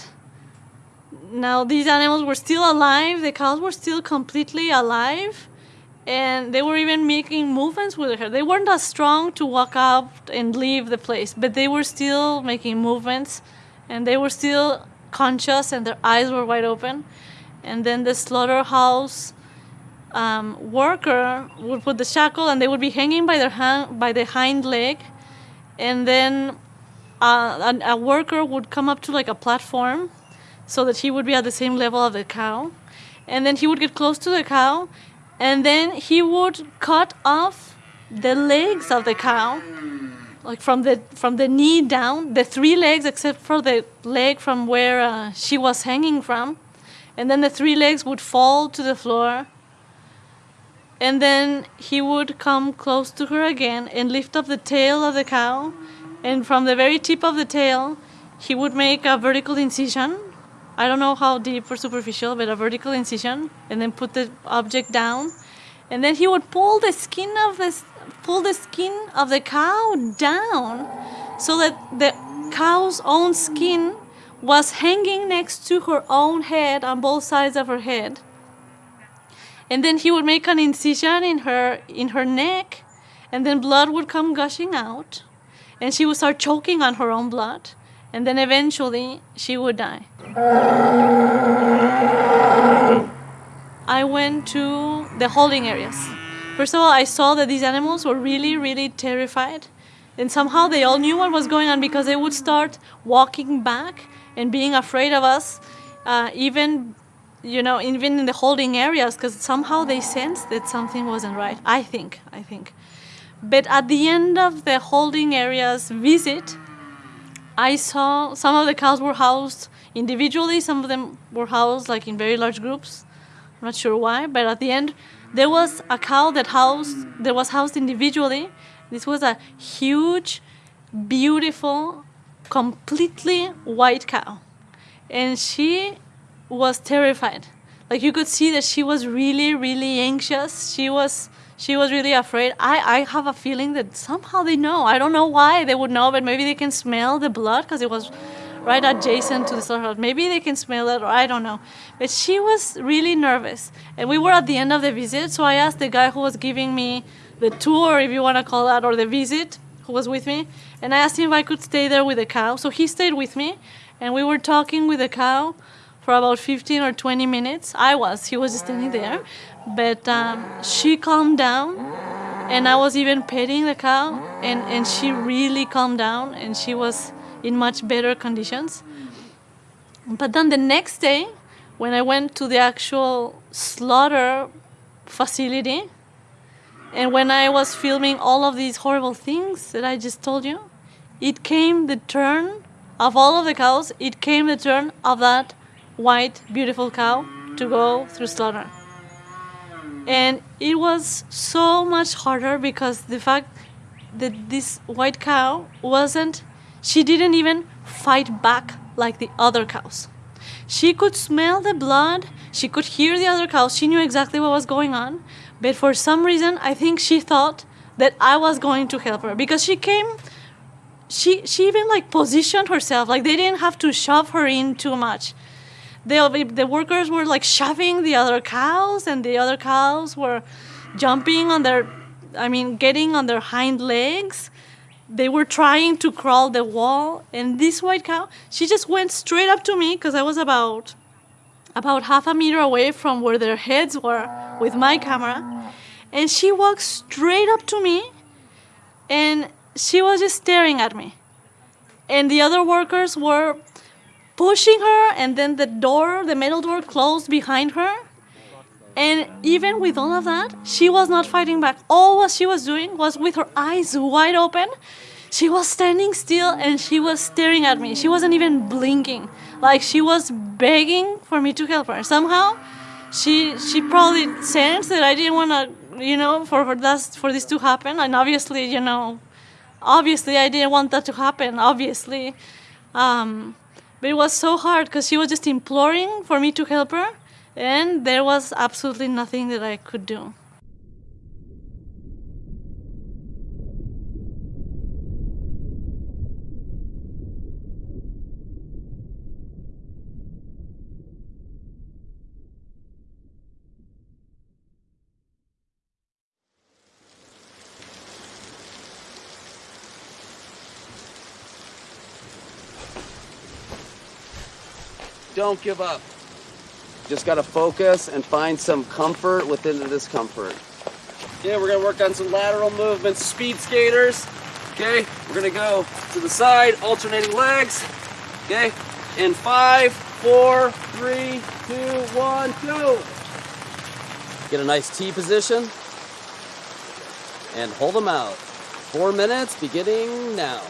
now these animals were still alive the cows were still completely alive and they were even making movements with her. They weren't as strong to walk up and leave the place but they were still making movements and they were still conscious and their eyes were wide open. And then the slaughterhouse um, worker would put the shackle and they would be hanging by their hand, by the hind leg. And then uh, a, a worker would come up to like a platform so that he would be at the same level of the cow. And then he would get close to the cow and then he would cut off the legs of the cow like from the from the knee down the three legs except for the leg from where uh, she was hanging from and then the three legs would fall to the floor and then he would come close to her again and lift up the tail of the cow. And from the very tip of the tail, he would make a vertical incision. I don't know how deep or superficial, but a vertical incision, and then put the object down. And then he would pull the skin of the pull the skin of the cow down, so that the cow's own skin was hanging next to her own head on both sides of her head and then he would make an incision in her in her neck and then blood would come gushing out and she would start choking on her own blood and then eventually she would die i went to the holding areas first of all i saw that these animals were really really terrified and somehow they all knew what was going on because they would start walking back and being afraid of us uh, even you know, even in the holding areas, because somehow they sensed that something wasn't right. I think, I think. But at the end of the holding areas visit, I saw some of the cows were housed individually, some of them were housed like in very large groups. I'm not sure why, but at the end, there was a cow that housed that was housed individually. This was a huge, beautiful, completely white cow, and she was terrified. Like you could see that she was really, really anxious. She was she was really afraid. I, I have a feeling that somehow they know. I don't know why they would know, but maybe they can smell the blood because it was right adjacent to the slaughterhouse. Maybe they can smell it, or I don't know. But she was really nervous. And we were at the end of the visit, so I asked the guy who was giving me the tour, if you want to call that, or the visit, who was with me, and I asked him if I could stay there with the cow. So he stayed with me, and we were talking with the cow for about 15 or 20 minutes. I was, he was standing there. But um, she calmed down, and I was even petting the cow, and, and she really calmed down, and she was in much better conditions. But then the next day, when I went to the actual slaughter facility, and when I was filming all of these horrible things that I just told you, it came the turn of all of the cows, it came the turn of that white, beautiful cow to go through slaughter. And it was so much harder because the fact that this white cow wasn't, she didn't even fight back like the other cows. She could smell the blood, she could hear the other cows, she knew exactly what was going on. But for some reason, I think she thought that I was going to help her because she came she she even like positioned herself. Like they didn't have to shove her in too much. The, the workers were like shoving the other cows and the other cows were jumping on their i mean getting on their hind legs they were trying to crawl the wall and this white cow she just went straight up to me because i was about about half a meter away from where their heads were with my camera and she walked straight up to me and she was just staring at me. And the other workers were pushing her and then the door the metal door closed behind her and even with all of that she was not fighting back. All what she was doing was with her eyes wide open. She was standing still and she was staring at me. She wasn't even blinking. Like she was begging for me to help her. Somehow she she probably sensed that i didn't want to you know for for that for this to happen. And obviously you know obviously i didn't want that to happen obviously. Um, but it was so hard because she was just imploring for me to help her and there was absolutely nothing that i could do Don't give up. Just gotta focus and find some comfort within the discomfort. Yeah, we're gonna work on some lateral movements, speed skaters. Okay, we're gonna go to the side, alternating legs. Okay, in five, four, three, two, one, go. Get a nice T position and hold them out. Four minutes beginning now.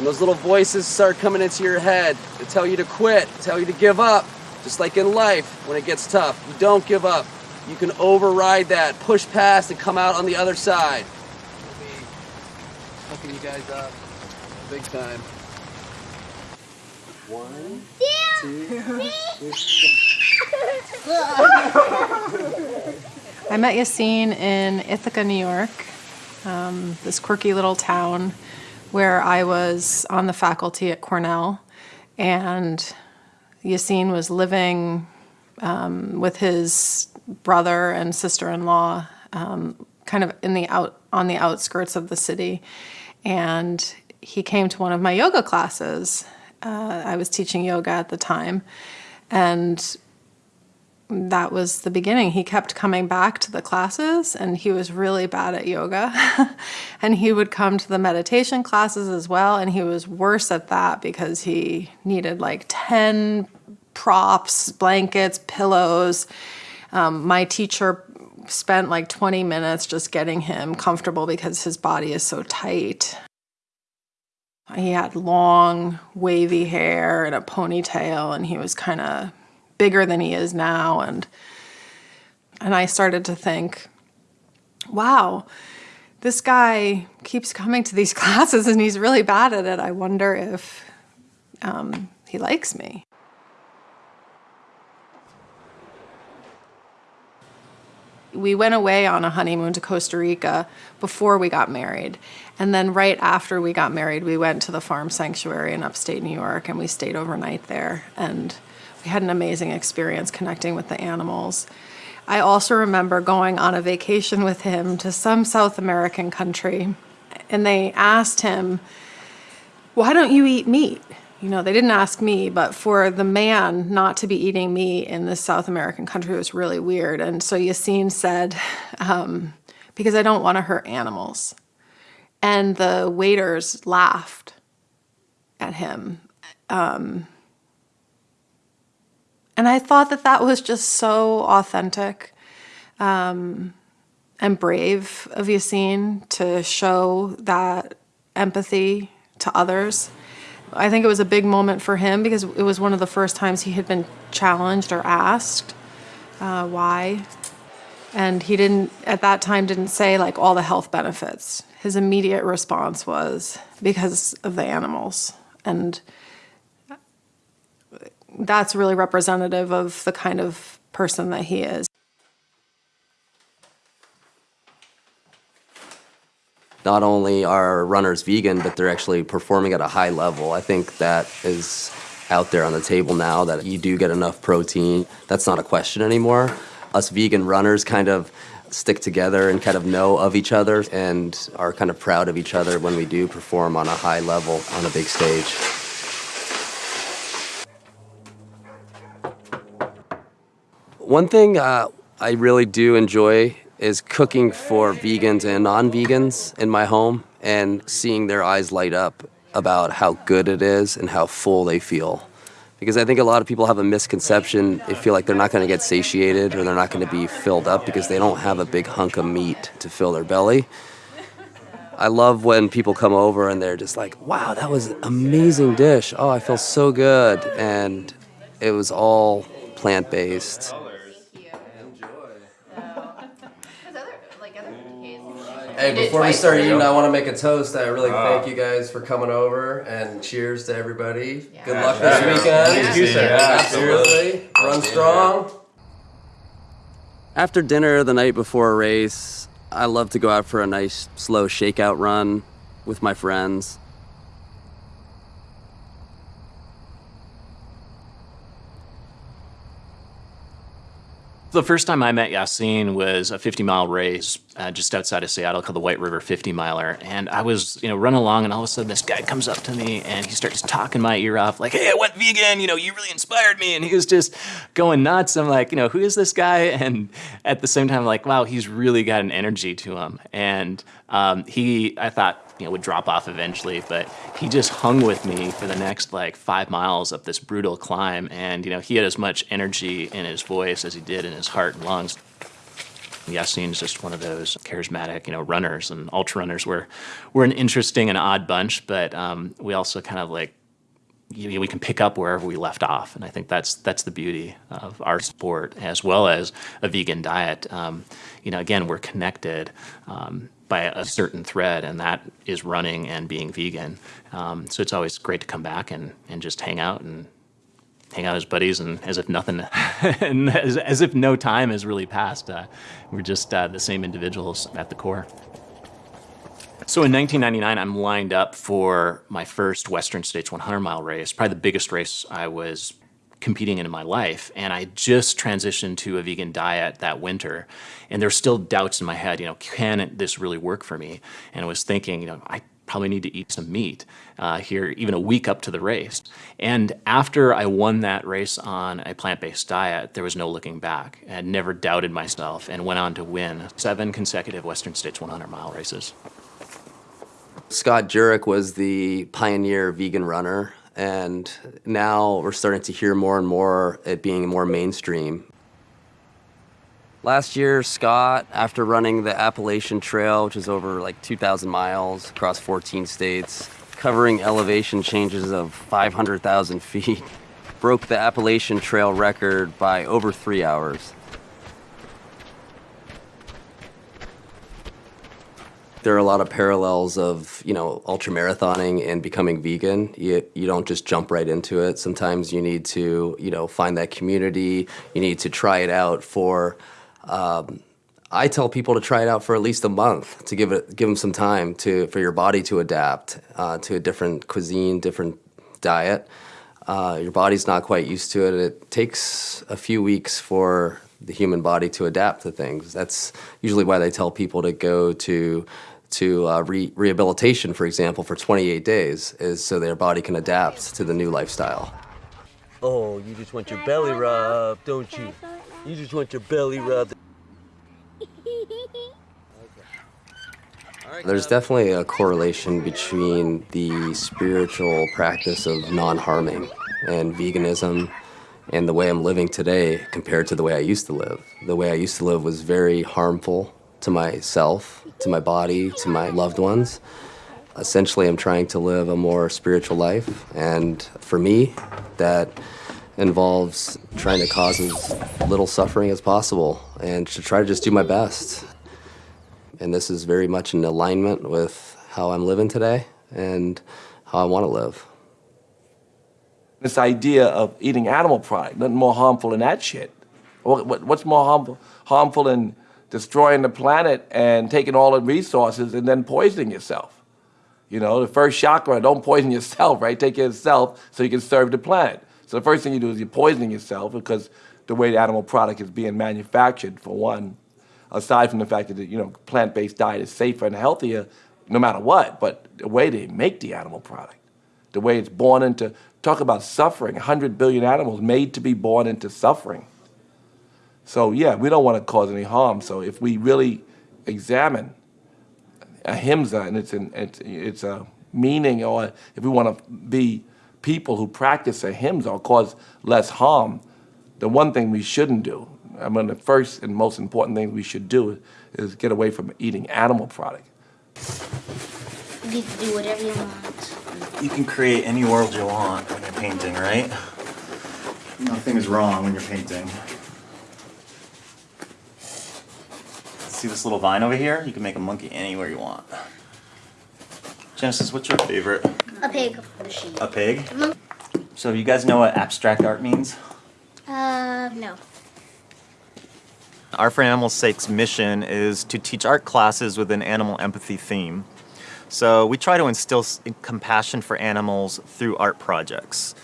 When those little voices start coming into your head to tell you to quit, tell you to give up, just like in life, when it gets tough, you don't give up. You can override that, push past, and come out on the other side. We'll be hooking you guys up big time. One, two, I met Yassine in Ithaca, New York, um, this quirky little town where I was on the faculty at Cornell, and Yassine was living um, with his brother and sister-in-law, um, kind of in the out on the outskirts of the city, and he came to one of my yoga classes. Uh, I was teaching yoga at the time, and that was the beginning. He kept coming back to the classes and he was really bad at yoga. and he would come to the meditation classes as well. And he was worse at that because he needed like 10 props, blankets, pillows. Um, my teacher spent like 20 minutes just getting him comfortable because his body is so tight. He had long, wavy hair and a ponytail, and he was kind of bigger than he is now and and I started to think wow this guy keeps coming to these classes and he's really bad at it I wonder if um, he likes me we went away on a honeymoon to Costa Rica before we got married. And then right after we got married, we went to the farm sanctuary in upstate New York and we stayed overnight there. And we had an amazing experience connecting with the animals. I also remember going on a vacation with him to some South American country, and they asked him, Why don't you eat meat? You know, they didn't ask me, but for the man not to be eating meat in this South American country was really weird. And so Yassine said, um, Because I don't want to hurt animals. And the waiters laughed at him. Um, and I thought that that was just so authentic um, and brave of Yassine to show that empathy to others. I think it was a big moment for him because it was one of the first times he had been challenged or asked uh, why. And he didn't, at that time, didn't say like all the health benefits. His immediate response was because of the animals. And that's really representative of the kind of person that he is. Not only are runners vegan, but they're actually performing at a high level. I think that is out there on the table now that you do get enough protein. That's not a question anymore. Us vegan runners kind of stick together and kind of know of each other and are kind of proud of each other when we do perform on a high level on a big stage. One thing uh, I really do enjoy is cooking for vegans and non-vegans in my home and seeing their eyes light up about how good it is and how full they feel. Because I think a lot of people have a misconception. They feel like they're not going to get satiated or they're not going to be filled up because they don't have a big hunk of meat to fill their belly. I love when people come over and they're just like, wow, that was an amazing dish. Oh, I feel so good. And it was all plant based. Hey, before we start eating, I want to make a toast. I really thank you guys for coming over and cheers to everybody. Good luck this weekend. Thank you, sir. Absolutely. Run strong. After dinner the night before a race, I love to go out for a nice slow shakeout run with my friends. The first time I met Yassine was a 50 mile race uh, just outside of Seattle called the White River 50 miler. And I was, you know, running along and all of a sudden this guy comes up to me and he starts talking my ear off like, hey, I went vegan, you know, you really inspired me. And he was just going nuts. I'm like, you know, who is this guy? And at the same time, like, wow, he's really got an energy to him. And um, he, I thought, you know, would drop off eventually, but he just hung with me for the next like five miles up this brutal climb. And, you know, he had as much energy in his voice as he did in his heart and lungs. Yassine's just one of those charismatic, you know, runners and ultra runners. We're, we're an interesting and odd bunch, but um, we also kind of like, you know, we can pick up wherever we left off. And I think that's, that's the beauty of our sport as well as a vegan diet. Um, you know, again, we're connected. Um, by a certain thread, and that is running and being vegan. Um, so it's always great to come back and, and just hang out and hang out as buddies and as if nothing, and as, as if no time has really passed. Uh, we're just uh, the same individuals at the core. So in 1999, I'm lined up for my first Western States 100 mile race, probably the biggest race I was competing in my life. And I just transitioned to a vegan diet that winter. And there's still doubts in my head, you know, can this really work for me? And I was thinking, you know, I probably need to eat some meat uh, here even a week up to the race. And after I won that race on a plant-based diet, there was no looking back. I never doubted myself and went on to win seven consecutive Western States 100 mile races. Scott Jurek was the pioneer vegan runner and now we're starting to hear more and more it being more mainstream. Last year, Scott, after running the Appalachian Trail, which is over like 2,000 miles across 14 states, covering elevation changes of 500,000 feet, broke the Appalachian Trail record by over three hours. There are a lot of parallels of you know ultra marathoning and becoming vegan. You, you don't just jump right into it. Sometimes you need to you know find that community. You need to try it out for um, I tell people to try it out for at least a month to give it give them some time to for your body to adapt uh, to a different cuisine different diet. Uh, your body's not quite used to it. It takes a few weeks for the human body to adapt to things that's usually why they tell people to go to to uh, re rehabilitation, for example, for 28 days, is so their body can adapt to the new lifestyle. Oh, you just want your belly rubbed, don't you? You just want your belly rubbed. There's definitely a correlation between the spiritual practice of non-harming and veganism and the way I'm living today compared to the way I used to live. The way I used to live was very harmful to myself, to my body, to my loved ones. Essentially, I'm trying to live a more spiritual life, and for me, that involves trying to cause as little suffering as possible and to try to just do my best. And this is very much in alignment with how I'm living today and how I want to live. This idea of eating animal product, nothing more harmful than that shit. What, what, what's more harmful, harmful than destroying the planet and taking all the resources and then poisoning yourself? You know, the first chakra, don't poison yourself, right? Take care of yourself so you can serve the planet. So the first thing you do is you're poisoning yourself because the way the animal product is being manufactured, for one, aside from the fact that you know plant-based diet is safer and healthier, no matter what. But the way they make the animal product, the way it's born into talk about suffering. 100 billion animals made to be born into suffering. So yeah, we don't want to cause any harm. So if we really examine ahimsa and it's an, it's it's a meaning, or if we want to be people who practice ahimsa or cause less harm, the one thing we shouldn't do, I mean, the first and most important thing we should do is get away from eating animal product. You can do whatever you want. You can create any world you want when you're painting, right? Nothing is wrong when you're painting. See this little vine over here? You can make a monkey anywhere you want. Genesis, what's your favorite? A pig. A pig? So you guys know what abstract art means? Uh, no. Art for Animals' Sake's mission is to teach art classes with an animal empathy theme. So we try to instill compassion for animals through art projects.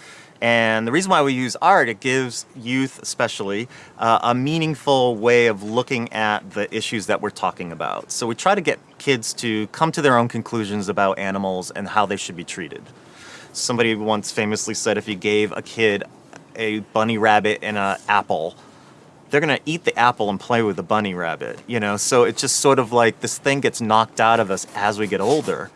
And the reason why we use art, it gives youth especially uh, a meaningful way of looking at the issues that we're talking about. So we try to get kids to come to their own conclusions about animals and how they should be treated. Somebody once famously said if you gave a kid a bunny rabbit and an apple, they're gonna eat the apple and play with the bunny rabbit, you know? So it's just sort of like this thing gets knocked out of us as we get older.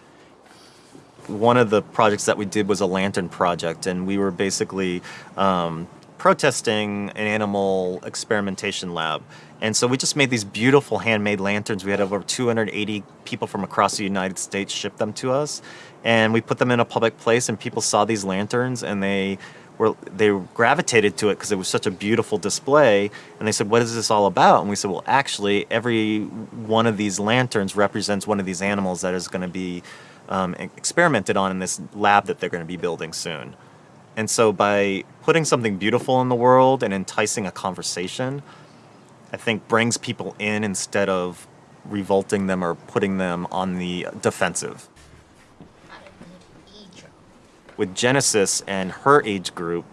One of the projects that we did was a lantern project, and we were basically um, protesting an animal experimentation lab. And so we just made these beautiful handmade lanterns. We had over 280 people from across the United States ship them to us. And we put them in a public place, and people saw these lanterns and they were they gravitated to it because it was such a beautiful display. And they said what is this all about? And we said well actually every one of these lanterns represents one of these animals that is going to be um, experimented on in this lab that they're going to be building soon. And so by putting something beautiful in the world and enticing a conversation i think brings people in instead of revolting them or putting them on the defensive with Genesis and her age group,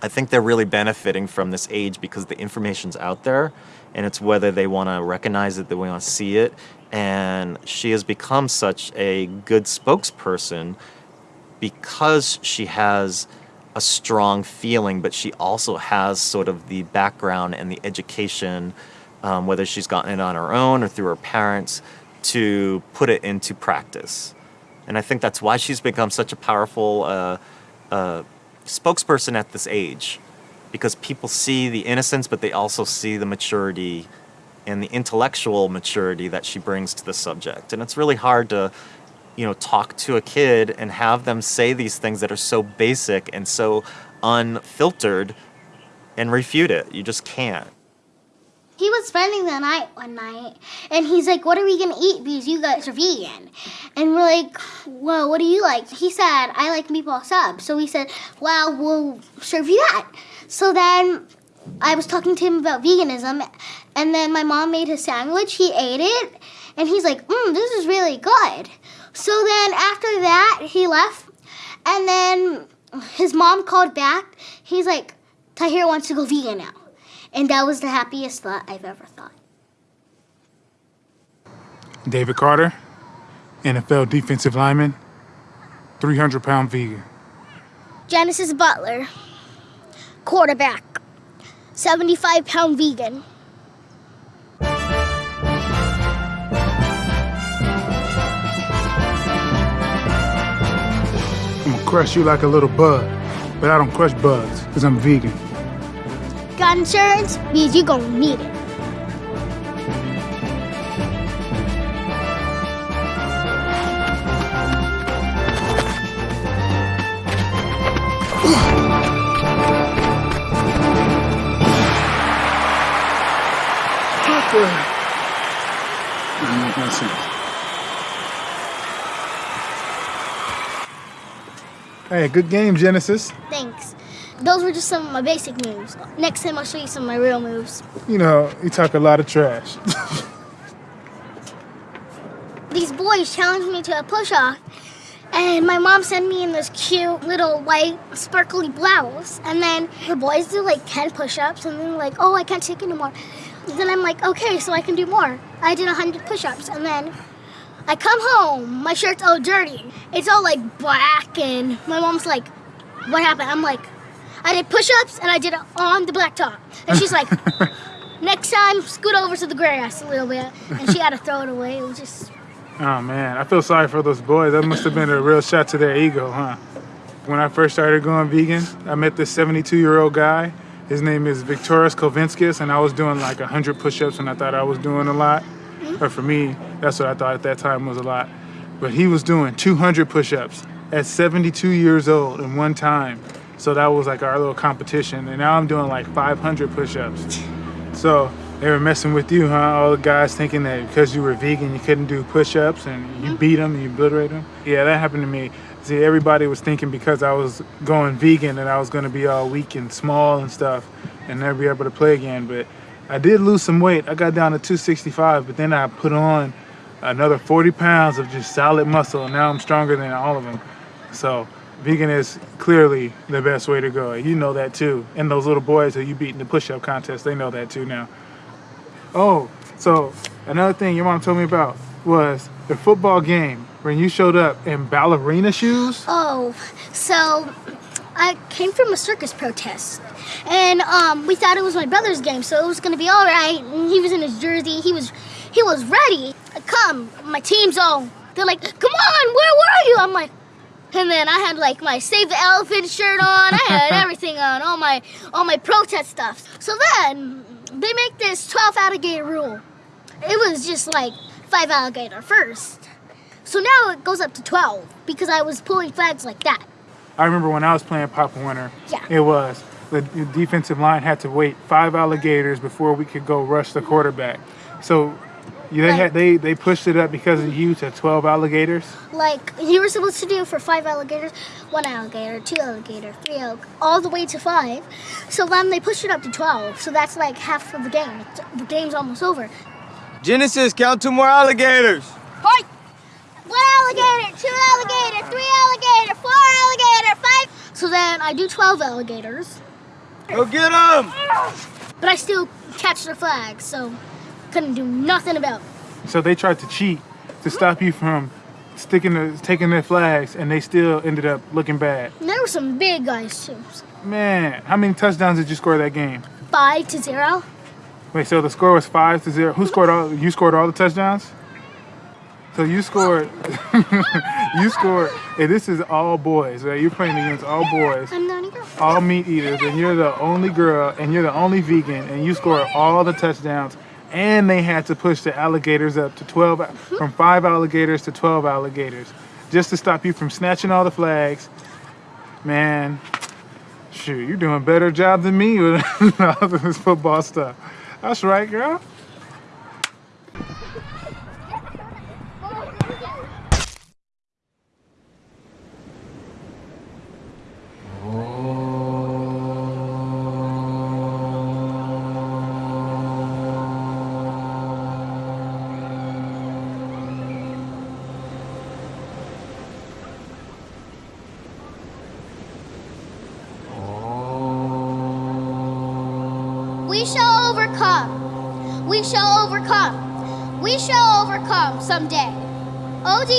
I think they're really benefiting from this age because the information's out there and it's whether they want to recognize it, they want to see it. And she has become such a good spokesperson because she has a strong feeling, but she also has sort of the background and the education, um, whether she's gotten it on her own or through her parents, to put it into practice. And I think that's why she's become such a powerful uh, uh, spokesperson at this age, because people see the innocence, but they also see the maturity and the intellectual maturity that she brings to the subject. And it's really hard to, you know, talk to a kid and have them say these things that are so basic and so unfiltered and refute it. You just can't. He was spending the night one night, and he's like, "What are we gonna eat? Because you guys are vegan." And we're like, "Well, what do you like?" He said, "I like meatball sub." So we said, "Well, we'll serve you that." So then I was talking to him about veganism, and then my mom made his sandwich. He ate it, and he's like, "Mmm, this is really good." So then after that, he left, and then his mom called back. He's like, "Tahir wants to go vegan now." And that was the happiest thought I've ever thought. David Carter, NFL defensive lineman, 300 pound vegan. Genesis Butler, quarterback, 75 pound vegan. I'm gonna crush you like a little bug, but I don't crush bugs because I'm vegan. Got insurance? Means you're gonna need it. Tucker! I'm not gonna. Hey, good game, Genesis. Thanks. Those were just some of my basic moves. Next time I'll show you some of my real moves. You know, you talk a lot of trash. These boys challenged me to a push-off, and my mom sent me in this cute little white sparkly blouse. And then the boys do like 10 push-ups, and then like, oh, I can't take anymore. And then I'm like, okay, so I can do more. I did 100 push-ups, and then I come home, my shirt's all dirty. It's all like black, and my mom's like, what happened? I'm like, I did push-ups, and I did it on the blacktop. And she's like, next time, scoot over to the grass a little bit. And she had to throw it away. It was just oh man, I feel sorry for those boys. That must have been a real shot to their ego, huh? When I first started going vegan, I met this 72 year old guy. His name is Viktoras Kulvinskas, and I was doing like 100 push ups, and I thought I was doing a lot. Mm-hmm. Or for me, that's what I thought at that time was a lot. But he was doing 200 push ups at 72 years old in one time. So that was like our little competition. And now I'm doing like 500 push ups. So they were messing with you, huh? All the guys thinking that because you were vegan, you couldn't do push-ups and you mm-hmm. beat them, you obliterate them. Yeah, that happened to me. See, everybody was thinking because I was going vegan that I was going to be all weak and small and stuff and never be able to play again. But I did lose some weight. I got down to 265, but then I put on another 40 pounds of just solid muscle, and now I'm stronger than all of them. So vegan is clearly the best way to go. You know that too. And those little boys that you beat in the push-up contest, they know that too now. Oh, so another thing your mom told me about was the football game when you showed up in ballerina shoes. Oh, so I came from a circus protest, and um, we thought it was my brother's game, so it was gonna be all right. And he was in his jersey. He was, he was ready. Come, my team's all. They're like, come on, where were you? I'm like, and then I had like my Save the Elephant shirt on. I had everything on, all my, all my protest stuff. So then they make this 12 alligator rule. It was just like five alligator first. So now it goes up to 12 because I was pulling flags like that. I remember when I was playing Pop Warner, Yeah. it was the defensive line had to wait five alligators before we could go rush the quarterback. So yeah, they had they they pushed it up because of you to 12 alligators. Like you were supposed to do for five alligators, one alligator, two alligator, three alligator, all the way to five. So then they pushed it up to 12. So that's like half of the game. The game's almost over. Genesis, count two more alligators. Fight! One alligator, two alligator, three alligator, four alligator, five. So then I do 12 alligators. Go get them! But I still catch the flag, so couldn't do nothing about it. So they tried to cheat to stop you from sticking the taking their flags, and they still ended up looking bad. There were some big guys too. Man, how many touchdowns did you score that game? Five to zero. Wait, so the score was five to zero. Who scored all? You scored all the touchdowns. So you scored. you scored. And this is all boys, right? You're playing against all boys, I'm the only girl. all meat eaters, and you're the only girl, and you're the only vegan, and you scored all the touchdowns. And they had to push the alligators up to 12, from five alligators to 12 alligators, just to stop you from snatching all the flags. Man, shoot, you're doing a better job than me with all this football stuff. That's right, girl.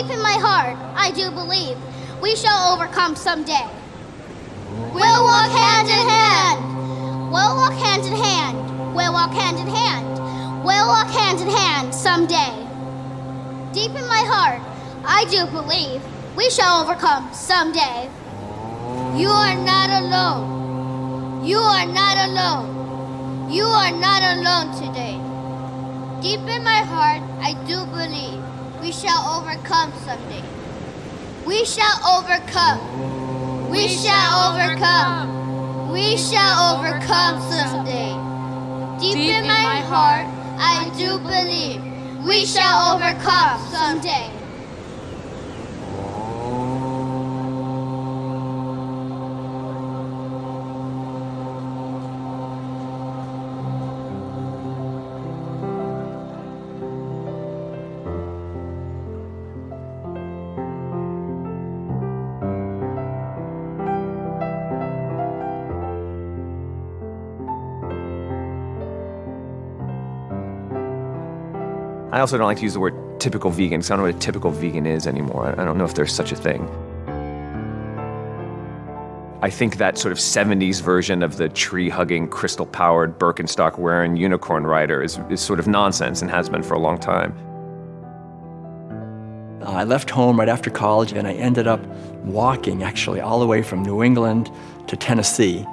Deep in my heart, I do believe we shall overcome someday. We'll walk hand in hand. We'll walk hand in hand. We'll walk hand in hand. We'll walk hand in hand someday. Deep in my heart, I do believe we shall overcome someday. You are not alone. You are not alone. You are not alone today. Deep in my heart, I do believe we shall overcome someday. We shall overcome. We shall overcome. We shall overcome someday. Deep in my heart, I do believe we shall overcome someday. I also don't like to use the word typical vegan because I don't know what a typical vegan is anymore. I don't know if there's such a thing. I think that sort of 70s version of the tree hugging, crystal powered, Birkenstock wearing unicorn rider is, is sort of nonsense and has been for a long time. Uh, I left home right after college and I ended up walking actually all the way from New England to Tennessee.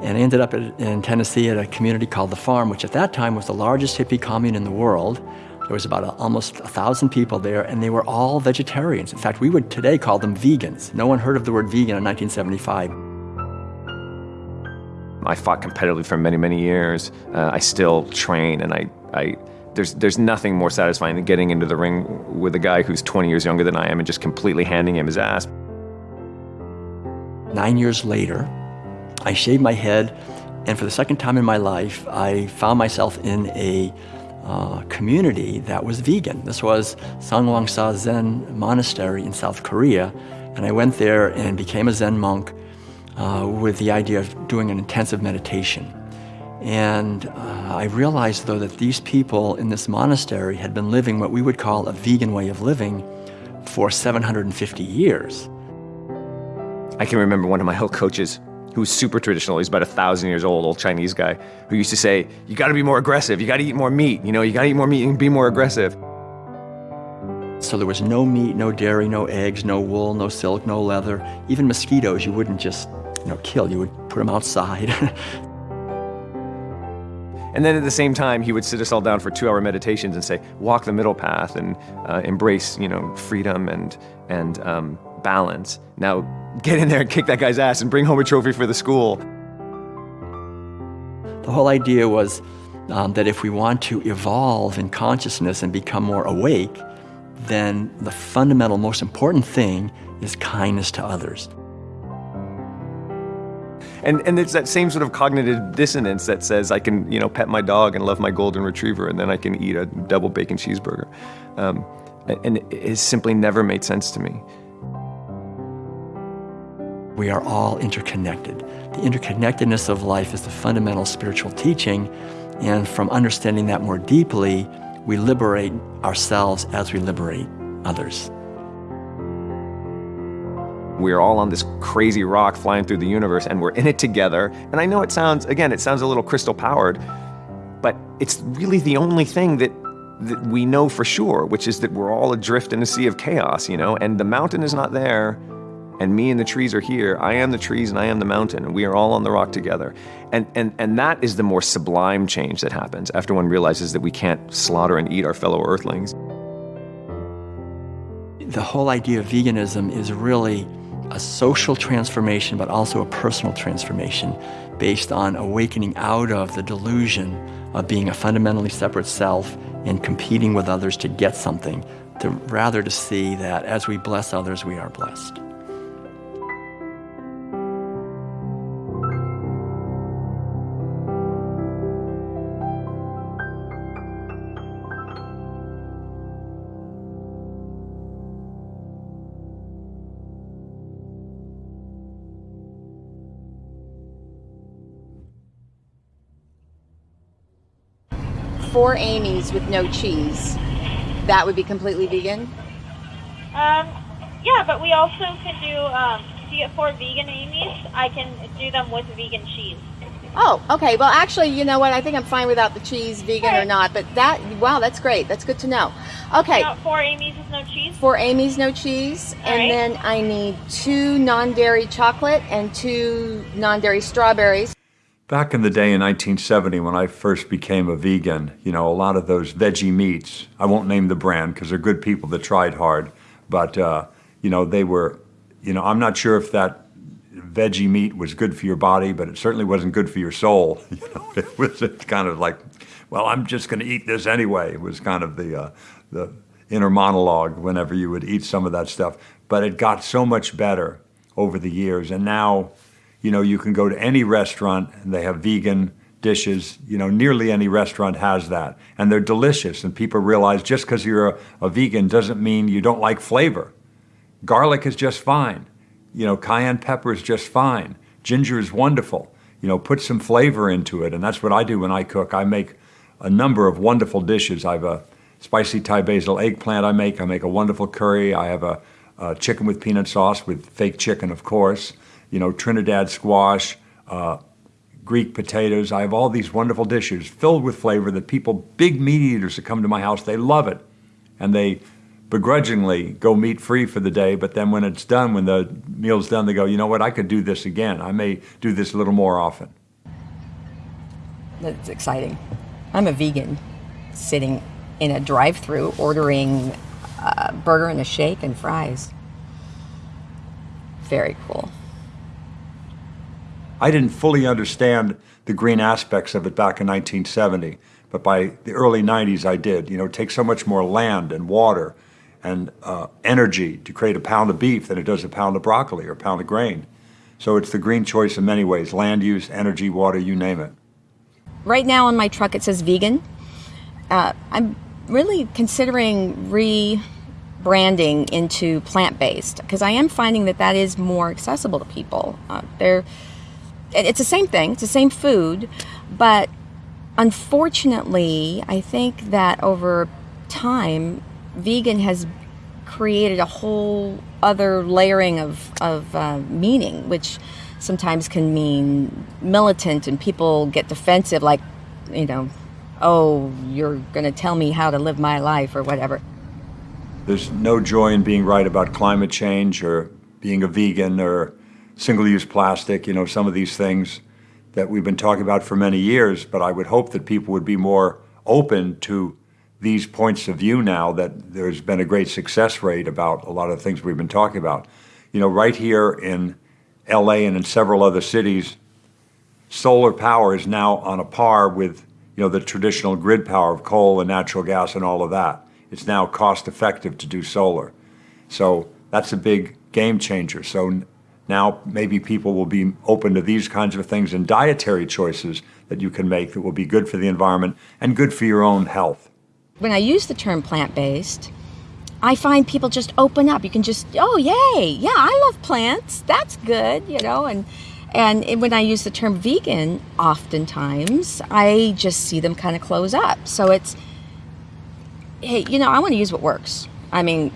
And I ended up in Tennessee at a community called The Farm, which at that time was the largest hippie commune in the world. There was about a, almost a thousand people there, and they were all vegetarians. In fact, we would today call them vegans. No one heard of the word vegan in 1975. I fought competitively for many, many years. Uh, I still train, and I, I, there's, there's nothing more satisfying than getting into the ring with a guy who's 20 years younger than I am and just completely handing him his ass. Nine years later, I shaved my head, and for the second time in my life, I found myself in a uh, community that was vegan. This was Songgwangsa Zen Monastery in South Korea, and I went there and became a Zen monk uh, with the idea of doing an intensive meditation. And uh, I realized, though, that these people in this monastery had been living what we would call a vegan way of living for 750 years. I can remember one of my health coaches who was super traditional. He's about a thousand years old, old Chinese guy, who used to say, You gotta be more aggressive. You gotta eat more meat. You know, you gotta eat more meat and be more aggressive. So there was no meat, no dairy, no eggs, no wool, no silk, no leather. Even mosquitoes you wouldn't just, you know, kill. You would put them outside. and then at the same time, he would sit us all down for two-hour meditations and say, "Walk the middle path and uh, embrace, you know, freedom and and um, balance." Now, get in there and kick that guy's ass and bring home a trophy for the school. The whole idea was um, that if we want to evolve in consciousness and become more awake, then the fundamental, most important thing is kindness to others. And, and it's that same sort of cognitive dissonance that says I can, you know, pet my dog and love my golden retriever, and then I can eat a double bacon cheeseburger. Um, and it has simply never made sense to me. We are all interconnected. The interconnectedness of life is the fundamental spiritual teaching, and from understanding that more deeply, we liberate ourselves as we liberate others. We are all on this crazy rock flying through the universe, and we're in it together. And I know it sounds, again, it sounds a little crystal powered, but it's really the only thing that that we know for sure, which is that we're all adrift in a sea of chaos, you know, and the mountain is not there, and me and the trees are here. I am the trees and I am the mountain, and we are all on the rock together. And, and, and that is the more sublime change that happens after one realizes that we can't slaughter and eat our fellow earthlings. The whole idea of veganism is really a social transformation, but also a personal transformation based on awakening out of the delusion of being a fundamentally separate self and competing with others to get something, to rather to see that as we bless others, we are blessed. Four Amy's with no cheese, that would be completely vegan? Um, yeah, but we also can do, um, if you get four vegan Amy's, I can do them with vegan cheese. Oh, okay. Well, actually, you know what? I think I'm fine without the cheese, vegan or not. But that, wow, that's great. That's good to know. Okay. Got four Amy's with no cheese? Four Amy's, no cheese. All and right. then I need two non dairy chocolate and two non dairy strawberries. Back in the day in 1970, when I first became a vegan, you know, a lot of those veggie meats, I won't name the brand because they're good people that tried hard, but, uh, you know, they were, you know, I'm not sure if that veggie meat was good for your body, but it certainly wasn't good for your soul. You know, it was kind of like, well, I'm just going to eat this anyway. It was kind of the, uh, the inner monologue whenever you would eat some of that stuff. But it got so much better over the years, and now, you know, you can go to any restaurant and they have vegan dishes. You know, nearly any restaurant has that, and they're delicious. And people realize just because you're a, a vegan doesn't mean you don't like flavor. Garlic is just fine. You know, cayenne pepper is just fine. Ginger is wonderful. You know, put some flavor into it, and that's what I do when I cook. I make a number of wonderful dishes. I have a spicy Thai basil eggplant I make. I make a wonderful curry. I have a, a chicken with peanut sauce with fake chicken, of course. You know, Trinidad squash, uh, Greek potatoes. I have all these wonderful dishes filled with flavor that people, big meat eaters that come to my house, they love it. And they begrudgingly go meat free for the day, but then when it's done, when the meal's done, they go, you know what, I could do this again. I may do this a little more often. That's exciting. I'm a vegan sitting in a drive through ordering a burger and a shake and fries. Very cool. I didn't fully understand the green aspects of it back in 1970, but by the early 90s I did. You know, it takes so much more land and water and uh, energy to create a pound of beef than it does a pound of broccoli or a pound of grain. So it's the green choice in many ways land use, energy, water, you name it. Right now on my truck it says vegan. Uh, I'm really considering rebranding into plant based because I am finding that that is more accessible to people. Uh, they're, it's the same thing, it's the same food, but unfortunately, I think that over time, vegan has created a whole other layering of, of uh, meaning, which sometimes can mean militant and people get defensive, like, you know, oh, you're going to tell me how to live my life or whatever. There's no joy in being right about climate change or being a vegan or single use plastic, you know, some of these things that we've been talking about for many years. But I would hope that people would be more open to these points of view now that there's been a great success rate about a lot of the things we've been talking about. You know, right here in LA and in several other cities, solar power is now on a par with you know the traditional grid power of coal and natural gas and all of that. It's now cost effective to do solar. So that's a big game changer. So now maybe people will be open to these kinds of things and dietary choices that you can make that will be good for the environment and good for your own health. When I use the term plant based, I find people just open up. You can just, oh, yay, yeah, I love plants. That's good, you know, and and when I use the term vegan, oftentimes I just see them kind of close up. So it's, hey, you know, I want to use what works. I mean,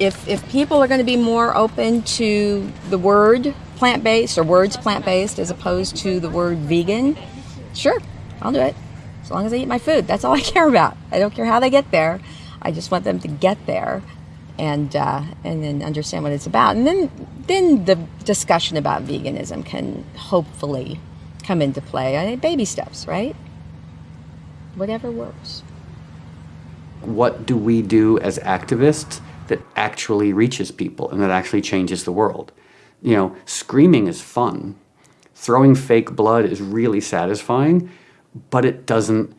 if if people are going to be more open to the word plant based or words plant based as opposed to the word vegan, sure, I'll do it. As long as I eat my food, that's all I care about. I don't care how they get there. I just want them to get there and uh, and then understand what it's about. And then then the discussion about veganism can hopefully come into play. I mean, baby steps, right? Whatever works. What do we do as activists that actually reaches people and that actually changes the world? You know, screaming is fun. Throwing fake blood is really satisfying, but it doesn't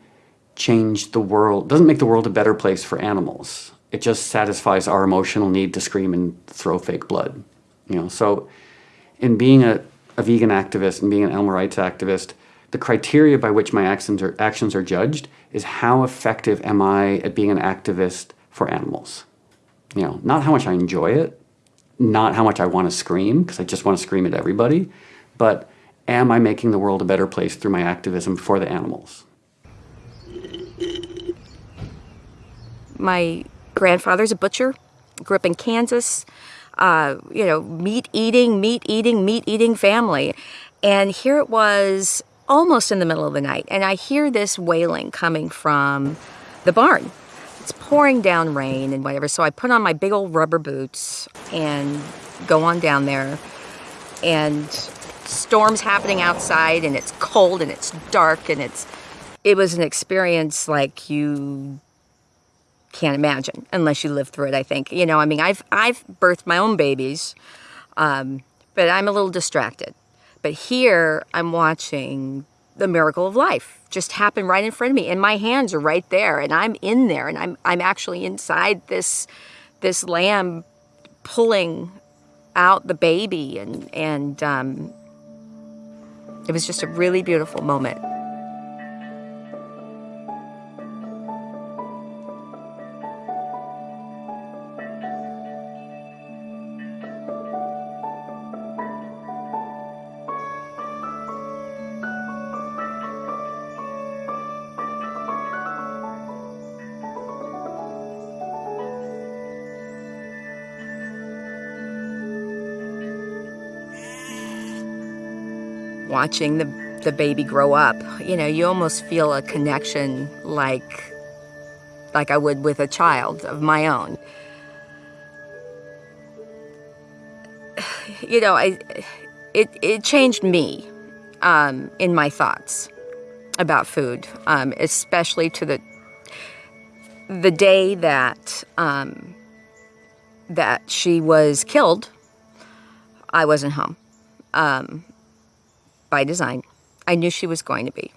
change the world, doesn't make the world a better place for animals it just satisfies our emotional need to scream and throw fake blood. You know, so in being a, a vegan activist and being an animal rights activist, the criteria by which my actions are, actions are judged is how effective am I at being an activist for animals. You know, not how much I enjoy it, not how much I want to scream, because I just want to scream at everybody, but am I making the world a better place through my activism for the animals? My grandfather's a butcher, grew up in Kansas, uh, you know, meat eating, meat eating, meat eating family. And here it was almost in the middle of the night, and I hear this wailing coming from the barn. It's pouring down rain and whatever, so I put on my big old rubber boots and go on down there. And storms happening outside, and it's cold and it's dark, and it's it was an experience like you can't imagine unless you live through it. I think you know. I mean, I've I've birthed my own babies, um, but I'm a little distracted. But here I'm watching the miracle of life just happen right in front of me, and my hands are right there, and I'm in there, and I'm I'm actually inside this this lamb pulling out the baby, and and um, it was just a really beautiful moment. Watching the, the baby grow up, you know, you almost feel a connection like like I would with a child of my own. You know, I it it changed me um, in my thoughts about food, um, especially to the the day that um, that she was killed. I wasn't home um, by design. I knew she was going to be.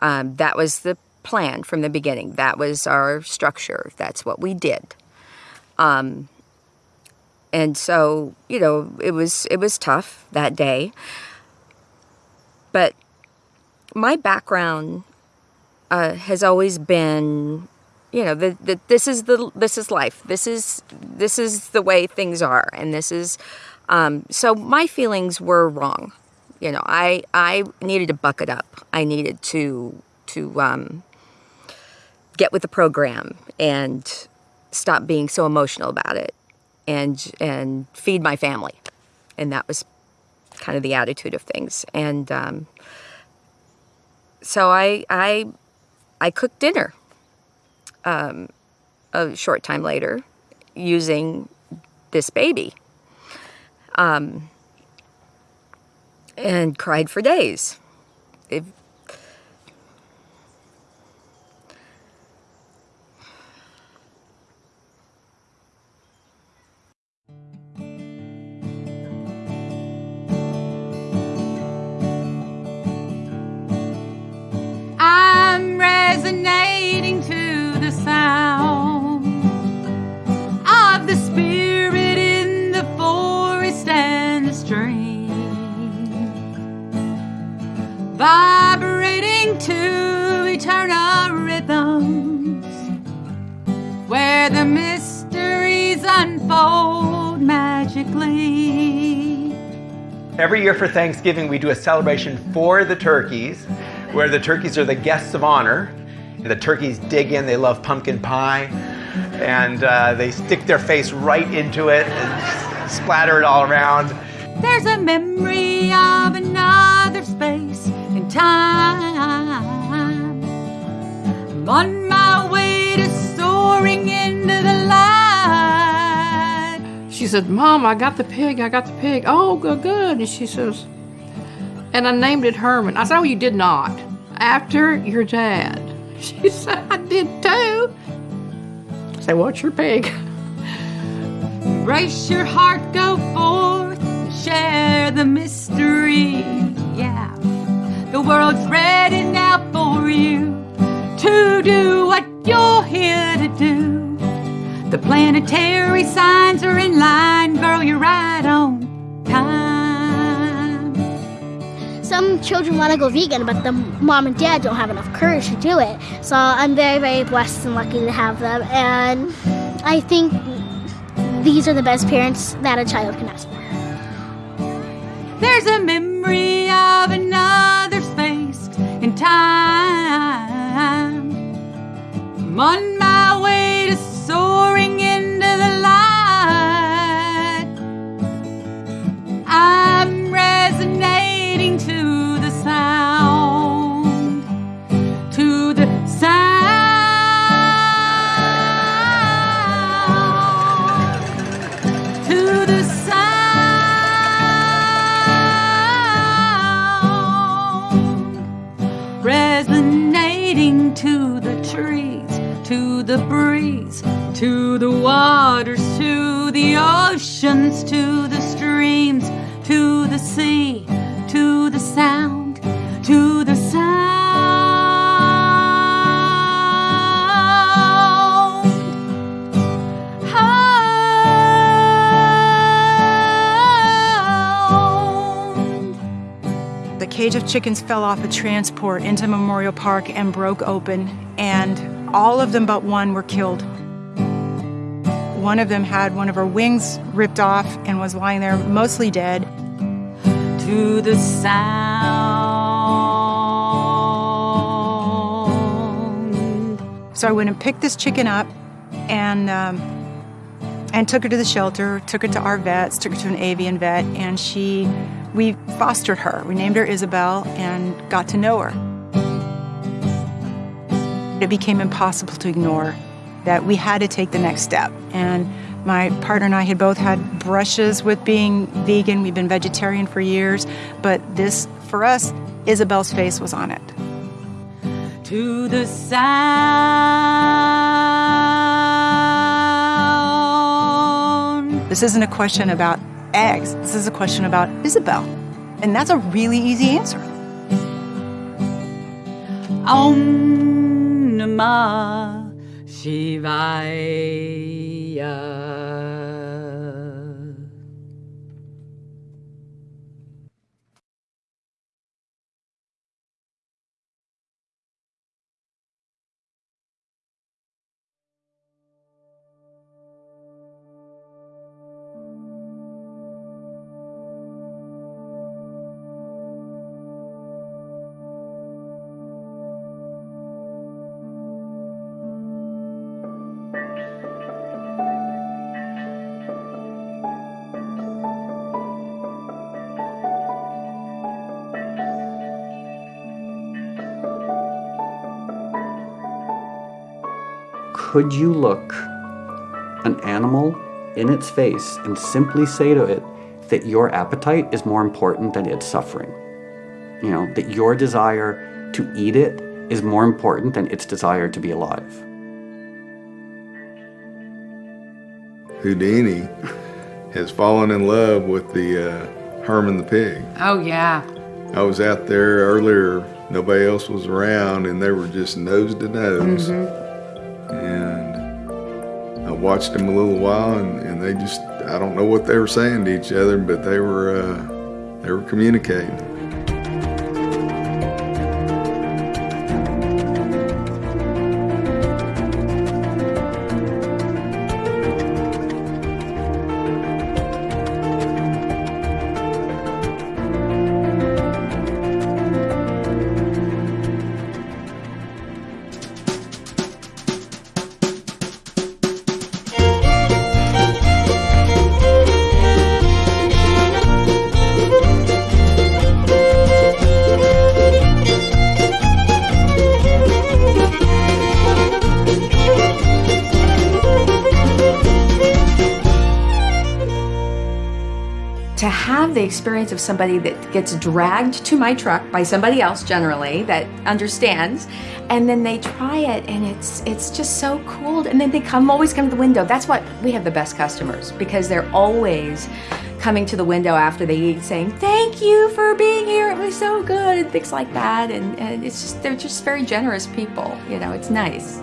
Um, that was the plan from the beginning. That was our structure. That's what we did. Um, and so, you know, it was it was tough that day. But my background uh, has always been, you know, that the, this is the this is life. This is this is the way things are, and this is. Um, so my feelings were wrong. You know, I I needed to buck it up. I needed to to um, get with the program and stop being so emotional about it, and and feed my family, and that was kind of the attitude of things. And um, so I I I cooked dinner um, a short time later using this baby. Um, and cried for days. It, I'm resonating vibrating to eternal rhythms where the mysteries unfold magically. Every year for Thanksgiving, we do a celebration for the turkeys, where the turkeys are the guests of honor. And the turkeys dig in, they love pumpkin pie, and uh, they stick their face right into it and splatter it all around. There's a memory of another space time. I'm on my way to soaring into the light. She said, Mom, I got the pig, I got the pig. Oh, good, good. And she says, and I named it Herman. I said, Oh, you did not. After your dad. She said, I did too. I said, What's your pig? Brace your heart, go forth, share the mystery. Yeah, the world's ready now for you to do what you're here to do. The planetary signs are in line, girl, you're right on time. Some children want to go vegan, but the mom and dad don't have enough courage to do it. So I'm very, very blessed and lucky to have them. And I think these are the best parents that a child can ask for. There's a memory of another space and time. I'm on my way to soaring oceans, to the streams, to the sea, to the sound, to the sound. The cage of chickens fell off a transport into Memorial Park and broke open, and all of them but one were killed. One of them had one of her wings ripped off and was lying there mostly dead. To the sound. So I went and picked this chicken up and um, and took her to the shelter, took her to our vets, took her to an avian vet, and she we fostered her. We named her Isabel and got to know her. It became impossible to ignore that we had to take the next step. And my partner and I had both had brushes with being vegan. We've been vegetarian for years, but this, for us, Isabel's face was on it. To the sound. This isn't a question about eggs. This is a question about Isabel. And that's a really easy answer. Om Namah Shivaya. Could you look an animal in its face and simply say to it that your appetite is more important than its suffering? You know, that your desire to eat it is more important than its desire to be alive. Houdini has fallen in love with the uh, Herman the pig. Oh, yeah. I was out there earlier, nobody else was around, and they were just nose to nose. And I watched them a little while, and, and they just, I don't know what they were saying to each other, but they were, uh, they were communicating. Of somebody that gets dragged to my truck by somebody else generally that understands. And then they try it and it's it's just so cool. And then they come always come to the window. That's what we have the best customers because they're always coming to the window after they eat saying thank you for being here. It was so good and things like that. And, and it's just they're just very generous people you know it's nice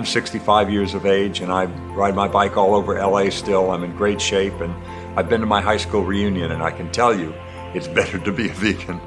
I'm 65 years of age and I ride my bike all over LA still. I'm in great shape and I've been to my high school reunion and I can tell you it's better to be a vegan.